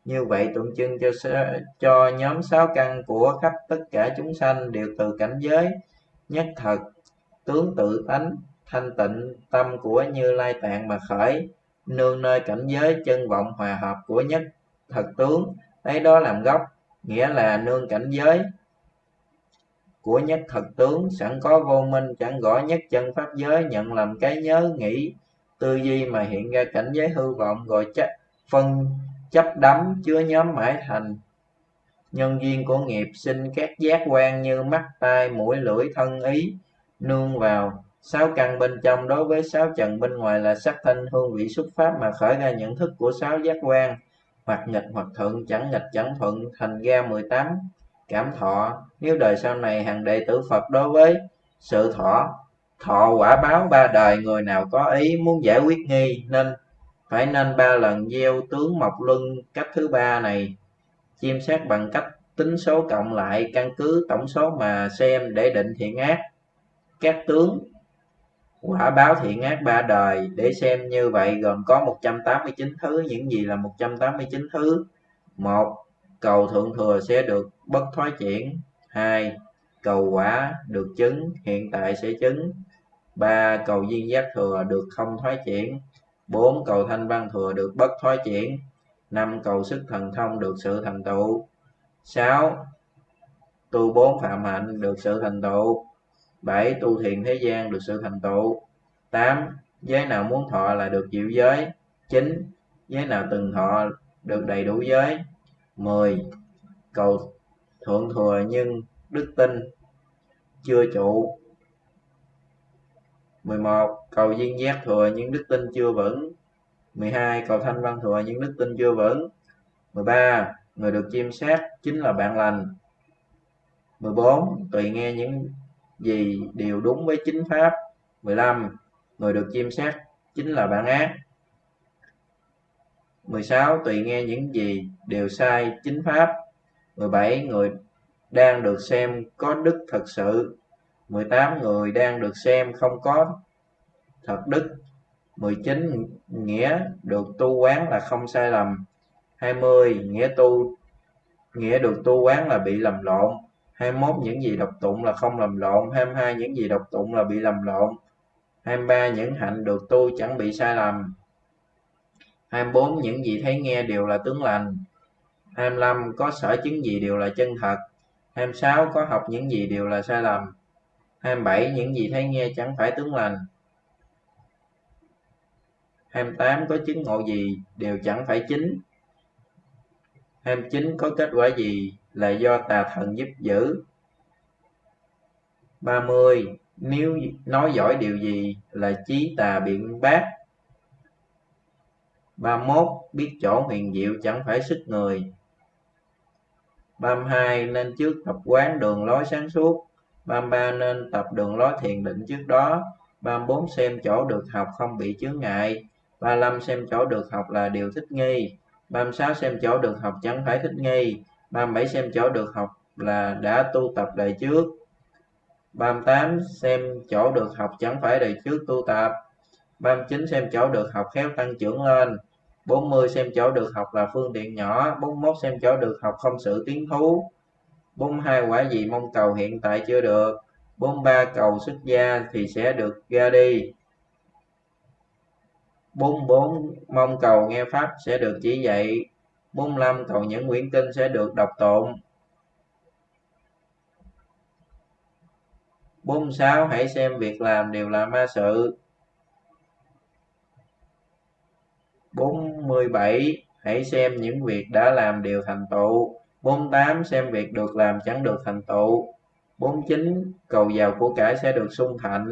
Như vậy tượng trưng cho cho nhóm sáu căn của khắp tất cả chúng sanh đều từ cảnh giới nhất thật, tướng tự tánh, thanh tịnh, tâm của như lai tạng mà khởi, nương nơi cảnh giới chân vọng hòa hợp của nhất thật tướng lấy đó làm gốc, nghĩa là nương cảnh giới của nhất thật tướng, sẵn có vô minh, chẳng gõ nhất chân pháp giới, nhận làm cái nhớ nghĩ tư duy mà hiện ra cảnh giới hư vọng, gọi chấp, phân, chấp đắm, chứa nhóm mãi thành. Nhân duyên của nghiệp sinh các giác quan như mắt, tai, mũi, lưỡi, thân, ý, nương vào. Sáu căn bên trong đối với sáu trần bên ngoài là sắc thanh hương vị xuất pháp mà khởi ra nhận thức của sáu giác quan. Hoặc nghịch hoặc thuận chẳng nghịch chẳng thuận, thành ra 18 cảm thọ. Nếu đời sau này hàng đệ tử Phật đối với sự thọ thọ quả báo ba đời, người nào có ý muốn giải quyết nghi nên phải nên ba lần gieo tướng mộc luân cách thứ ba này, chiêm sát bằng cách tính số cộng lại, căn cứ tổng số mà xem để định thiện ác. Các tướng quả báo thiện ác ba đời để xem như vậy, gồm có 189 thứ. Những gì là 189 thứ? Một cầu thượng thừa sẽ được bất thoái chuyển hai, cầu quả được chứng, hiện tại sẽ chứng. Ba, cầu duyên giác thừa được không thoái chuyển bốn, cầu thanh văn thừa được bất thoái chuyển năm, cầu sức thần thông được sự thành tựu. Sáu, tu bốn phạm hạnh được sự thành tựu. Bảy, tu thiền thế gian được sự thành tựu. Tám, giới nào muốn thọ là được chịu giới. Chín, giới nào từng thọ được đầy đủ giới. 10. Cầu thượng thừa nhưng đức tin chưa trụ 11. Cầu duyên giác thừa nhưng đức tin chưa vững 12. Cầu thanh văn thừa nhưng đức tin chưa vững 13. Người được chiêm sát chính là bạn lành 14. Tùy nghe những gì đều đúng với chính pháp 15. Người được chiêm sát chính là bạn ác 16. Tùy nghe những gì đều sai, chính pháp 17. Người đang được xem có đức thật sự 18. Người đang được xem không có thật đức 19. Nghĩa được tu quán là không sai lầm 20. Nghĩa tu, nghĩa được tu quán là bị lầm lộn 21. Những gì độc tụng là không lầm lộn 22. Những gì độc tụng là bị lầm lộn 23. Những hạnh được tu chẳng bị sai lầm 24 những gì thấy nghe đều là tướng lành. 25 có sở chứng gì đều là chân thật. 26 có học những gì đều là sai lầm. 27 những gì thấy nghe chẳng phải tướng lành. 28 có chứng ngộ gì đều chẳng phải chính. 29 có kết quả gì là do tà thần giúp giữ. 30 nếu nói giỏi điều gì là trí tà biện bác. 31 biết chỗ huyền diệu chẳng phải sức người. 32 nên trước tập quán đường lối sáng suốt. 33 nên tập đường lối thiền định trước đó. 34 xem chỗ được học không bị chướng ngại. 35 xem chỗ được học là điều thích nghi. 36 xem chỗ được học chẳng phải thích nghi. 37 xem chỗ được học là đã tu tập đời trước. 38 xem chỗ được học chẳng phải đời trước tu tập. 39 xem chỗ được học khéo tăng trưởng lên. 40 xem chỗ được học là phương tiện nhỏ. 41 xem chỗ được học không sự tiến thú. 42 quả gì mong cầu hiện tại chưa được. 43 cầu xuất gia thì sẽ được ra đi. 44 mong cầu nghe pháp sẽ được chỉ dạy. 45 cầu những quyển kinh sẽ được đọc tụng. 46 hãy xem việc làm đều là ma sự. 47 hãy xem những việc đã làm đều thành tựu. 48 xem việc được làm chẳng được thành tựu. 49 cầu giàu của cải sẽ được sung thạnh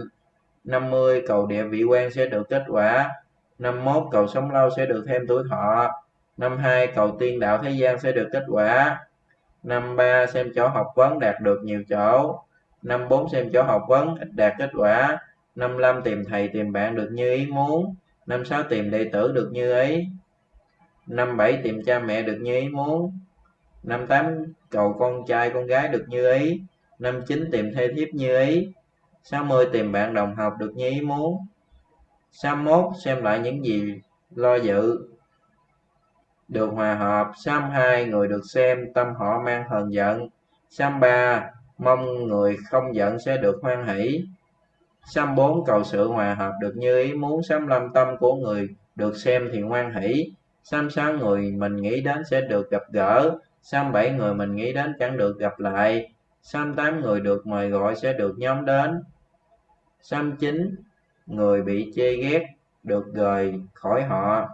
50 cầu địa vị quan sẽ được kết quả. 51 cầu sống lâu sẽ được thêm tuổi thọ. 52 cầu tiên đạo thế gian sẽ được kết quả. 53 xem chỗ học vấn đạt được nhiều chỗ. 54 xem chỗ học vấn ít đạt kết quả. 55 tìm thầy tìm bạn được như ý muốn. 56 tìm đệ tử được như ý. 57 tìm cha mẹ được như ý muốn. 58 cầu con trai con gái được như ý. 59 tìm thê thiếp như ý. 60 tìm bạn đồng học được như ý muốn. 61 xem lại những gì lo dự được hòa hợp. 62 người được xem tâm họ mang hờn giận. 63 mong người không giận sẽ được hoan hỷ. 64 cầu sự hòa hợp được như ý muốn 65 tâm của người được xem thì ngoan hỷ. 66 người mình nghĩ đến sẽ được gặp gỡ. 67 người mình nghĩ đến chẳng được gặp lại. 68 người được mời gọi sẽ được nhóm đến. 69 người bị chê ghét được rời khỏi họ.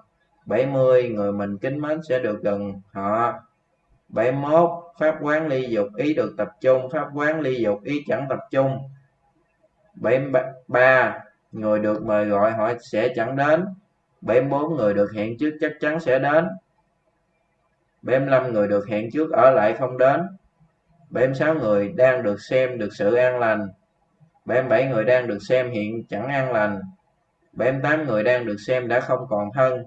70 người mình kính mến sẽ được gần họ. 71 pháp quán ly dục, ý được tập trung. Pháp quán ly dục, ý chẳng tập trung. 73 người được mời gọi họ sẽ chẳng đến. 74 người được hẹn trước chắc chắn sẽ đến. 75 người được hẹn trước ở lại không đến. 76 người đang được xem được sự an lành. 77 người đang được xem hiện chẳng an lành. 78 người đang được xem đã không còn thân.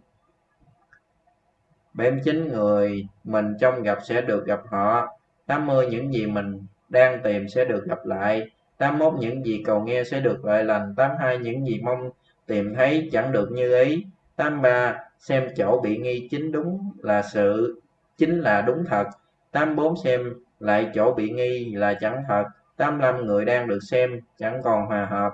79 người mình trong gặp sẽ được gặp họ. 80 những gì mình đang tìm sẽ được gặp lại. 81 những gì cầu nghe sẽ được lợi lành 82 những gì mong tìm thấy chẳng được như ý 83 xem chỗ bị nghi chính đúng là sự, chính là đúng thật 84 xem lại chỗ bị nghi là chẳng thật 85 người đang được xem chẳng còn hòa hợp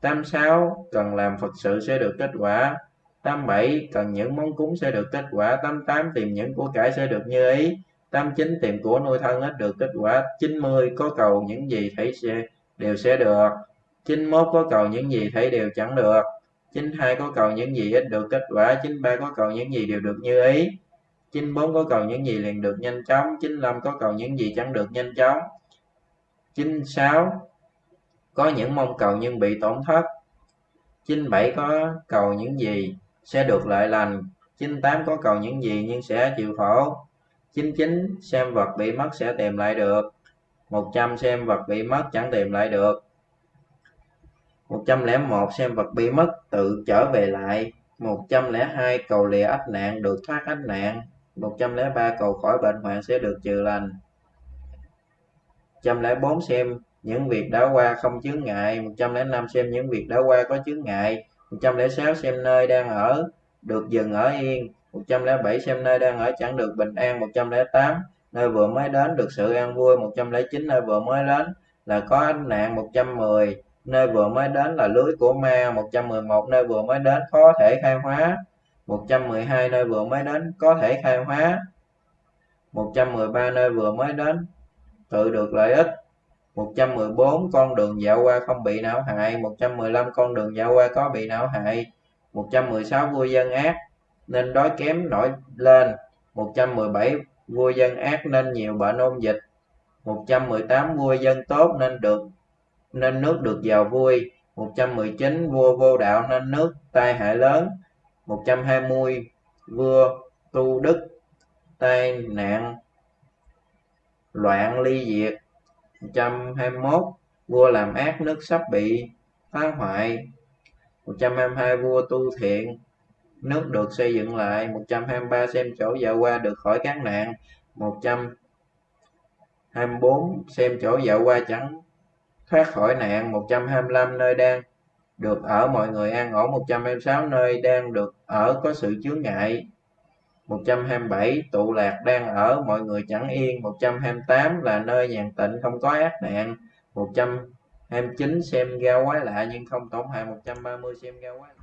86 cần làm Phật sự sẽ được kết quả 87 cần những món cúng sẽ được kết quả 88 tìm những của cải sẽ được như ý 89 tìm của nuôi thân ít được kết quả 90 có cầu những gì thấy sẽ đều sẽ được. 91 có cầu những gì thấy đều chẳng được. 92 có cầu những gì ít được kết quả. 93 có cầu những gì đều được như ý. 94 có cầu những gì liền được nhanh chóng. 95 có cầu những gì chẳng được nhanh chóng. 96 có những mong cầu nhưng bị tổn thất. 97 có cầu những gì sẽ được lợi lành. 98 có cầu những gì nhưng sẽ chịu khổ. 99 xem vật bị mất sẽ tìm lại được. 100 xem vật bị mất chẳng tìm lại được. 101 xem vật bị mất tự trở về lại. 102 cầu lìa ách nạn được thoát ách nạn. 103 cầu khỏi bệnh hoạn sẽ được trừ lành. 104 xem những việc đã qua không chướng ngại. 105 xem những việc đã qua có chướng ngại. 106 xem nơi đang ở được dừng ở yên. 107 xem nơi đang ở chẳng được bình an. 108 nơi vừa mới đến được sự an vui 109 nơi vừa mới đến là có ánh nạn 110 nơi vừa mới đến là lưới của ma 111 nơi vừa mới đến có thể khai hóa 112 nơi vừa mới đến có thể khai hóa 113 nơi vừa mới đến tự được lợi ích 114 con đường dạo qua không bị não hại 115 con đường dạo qua có bị não hại 116 vua dân ác nên đói kém nổi lên 117 vua dân ác nên nhiều bệnh ôn dịch 118 vua dân tốt nên được, nên nước được giàu vui. 119 vua vô đạo nên nước tai hại lớn. 120 vua tu đức tai nạn loạn ly diệt. 121 vua làm ác nước sắp bị phá hoại. 122 vua tu thiện nước được xây dựng lại 123 xem chỗ vợ qua được khỏi các nạn 124 xem chỗ vợ qua chẳng thoát khỏi nạn 125 nơi đang được ở, mọi người an ổn 126 nơi đang được ở có sự chướng ngại 127 tụ lạc đang ở, mọi người chẳng yên 128 là nơi nhàn tịnh, không có ác nạn 129 xem ra quái lạ nhưng không tổn hại 130 xem ra quái lạ.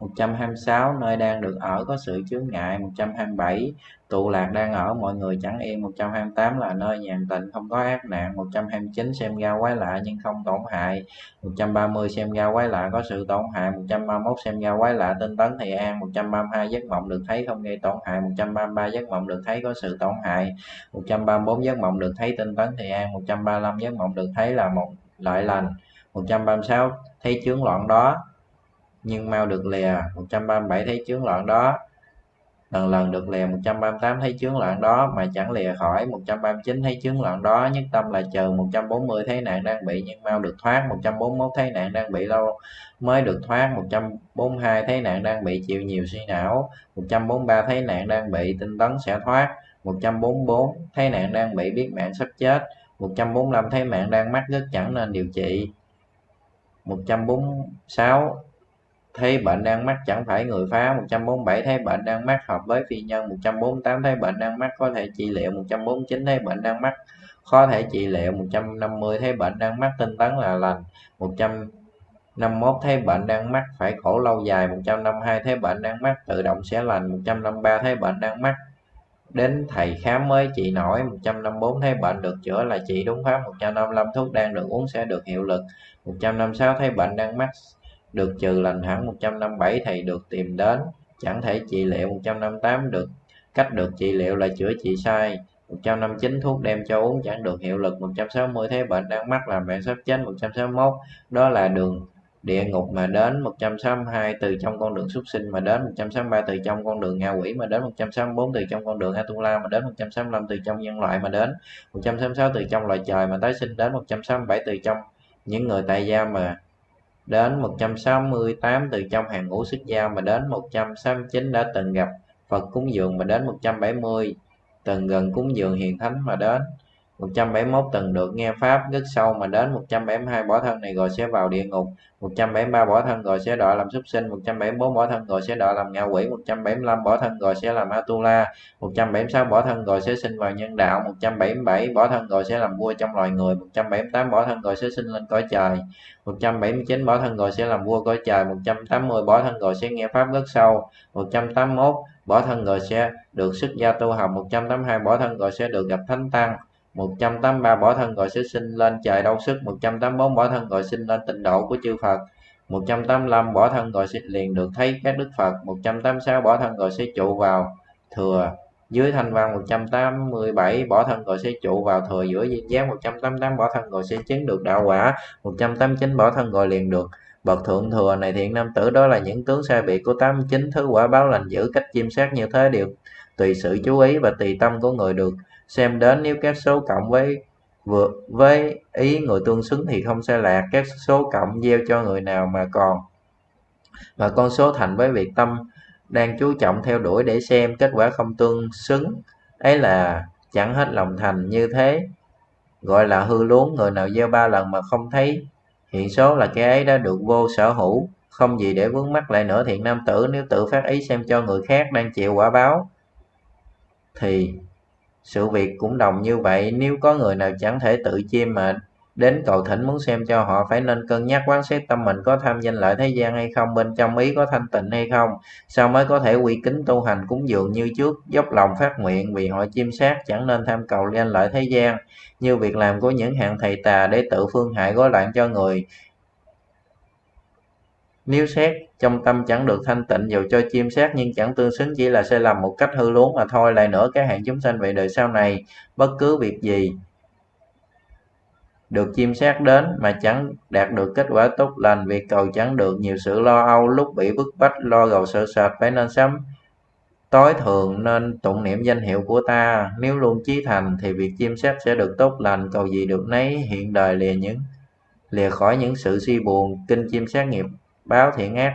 126 nơi đang được ở có sự chướng ngại 127 tụ lạc đang ở mọi người chẳng yên 128 là nơi nhàn tịnh không có ác nạn 129 xem ra quái lạ nhưng không tổn hại 130 xem ra quái lạ có sự tổn hại 131 xem ra quái lạ tinh tấn thì an 132 giấc mộng được thấy không gây tổn hại 133 giấc mộng được thấy có sự tổn hại 134 giấc mộng được thấy tinh tấn thì an 135 giấc mộng được thấy là một lợi lành 136 thấy chướng loạn đó nhưng mau được lìa 137 thấy chướng loạn đó lần lần được lìa 138 thấy chướng loạn đó mà chẳng lìa khỏi 139 thấy chướng loạn đó nhất tâm là chờ 140 thấy nạn đang bị nhưng mau được thoát 141 thấy nạn đang bị lâu mới được thoát 142 thấy nạn đang bị chịu nhiều suy não 143 thấy nạn đang bị tinh tấn sẽ thoát 144 thấy nạn đang bị biết mạng sắp chết 145 thấy mạng đang mắc rất chẳng nên điều trị 146 thấy bệnh đang mắc chẳng phải người phá 147 thấy bệnh đang mắc hợp với phi nhân 148 thấy bệnh đang mắc có thể trị liệu 149 thấy bệnh đang mắc có thể trị liệu 150 thấy bệnh đang mắc tinh tấn là lành 151 thấy bệnh đang mắc phải khổ lâu dài 152 thấy bệnh đang mắc tự động sẽ lành 153 thấy bệnh đang mắc đến thầy khám mới trị nổi 154 thấy bệnh được chữa là trị đúng pháp 155 thuốc đang được uống sẽ được hiệu lực 156 thấy bệnh đang mắc được trừ lành hẳn 157 thầy được tìm đến chẳng thể trị liệu 158 được cách được trị liệu là chữa trị sai 159 thuốc đem cho uống chẳng được hiệu lực 160 thế bệnh đang mắc làm bạn sắp chết 161 đó là đường địa ngục mà đến 162 từ trong con đường xuất sinh mà đến 163 từ trong con đường ngạ quỷ mà đến 164 từ trong con đường Atula mà đến 165 từ trong nhân loại mà đến 166 từ trong loài trời mà tái sinh đến 167 từ trong những người tại gia mà đến 168 từ trong hàng ngũ xuất gia mà đến 169 đã từng gặp Phật cúng dường mà đến 170 từng gần cúng dường hiền thánh mà đến. 171 từng được nghe pháp rất sâu mà đến 172 bỏ thân này rồi sẽ vào địa ngục 173 bỏ thân rồi sẽ đọa làm súc sinh 174 bỏ thân rồi sẽ đọa làm ngạ quỷ 175 bỏ thân rồi sẽ làm Atula 176 bỏ thân rồi sẽ sinh vào nhân đạo 177 bỏ thân rồi sẽ làm vua trong loài người 178 bỏ thân rồi sẽ sinh lên cõi trời 179 bỏ thân rồi sẽ làm vua cõi trời 180 bỏ thân rồi sẽ nghe pháp rất sâu 181 bỏ thân rồi sẽ được xuất gia tu học 182 bỏ thân rồi sẽ được gặp thánh tăng 183 bỏ thân gọi sẽ sinh lên trời đau sức 184 bỏ thân gọi sinh lên tịnh độ của chư Phật 185 bỏ thân gọi sẽ liền được thấy các đức Phật 186 bỏ thân gọi sẽ trụ vào thừa dưới thanh văn 187 bỏ thân gọi sẽ trụ vào thừa giữa duyên giác 188 bỏ thân gọi sẽ chứng được đạo quả 189 bỏ thân gọi liền được bậc thượng thừa này thiện nam tử. Đó là những tướng sai biệt của 89 thứ quả báo lành giữ cách chiêm sát như thế đều tùy sự chú ý và tùy tâm của người được xem đến nếu các số cộng với vượt với ý người tương xứng thì không sai lạc. Các số cộng gieo cho người nào mà còn, mà con số thành với việc tâm đang chú trọng theo đuổi để xem kết quả không tương xứng. Ấy là chẳng hết lòng thành như thế. Gọi là hư luống, người nào gieo ba lần mà không thấy, hiện số là cái ấy đã được vô sở hữu. Không gì để vướng mắc lại nữa, thiện nam tử, nếu tự phát ý xem cho người khác đang chịu quả báo thì sự việc cũng đồng như vậy, nếu có người nào chẳng thể tự chiêm mà đến cầu thỉnh muốn xem cho họ, phải nên cân nhắc quán xét tâm mình có tham danh lợi thế gian hay không, bên trong ý có thanh tịnh hay không, sao mới có thể quy kính tu hành cúng dường như trước, dốc lòng phát nguyện vì họ chiêm sát, chẳng nên tham cầu danh lợi thế gian. Như việc làm của những hạng thầy tà để tự phương hại gói loạn cho người nếu xét, trong tâm chẳng được thanh tịnh dù cho chiêm xét nhưng chẳng tương xứng chỉ là sai lầm một cách hư luống mà thôi. Lại nữa các hạng chúng sanh về đời sau này, bất cứ việc gì được chiêm xét đến mà chẳng đạt được kết quả tốt lành, việc cầu chẳng được nhiều sự lo âu, lúc bị bức bách, lo gầu sợ sệt, phải nên sắm tối thường nên tụng niệm danh hiệu của ta. Nếu luôn chí thành thì việc chiêm xét sẽ được tốt lành. Cầu gì được nấy, hiện đời lìa những, lìa khỏi những sự suy buồn. Kinh chiêm xét nghiệp báo thiện ác.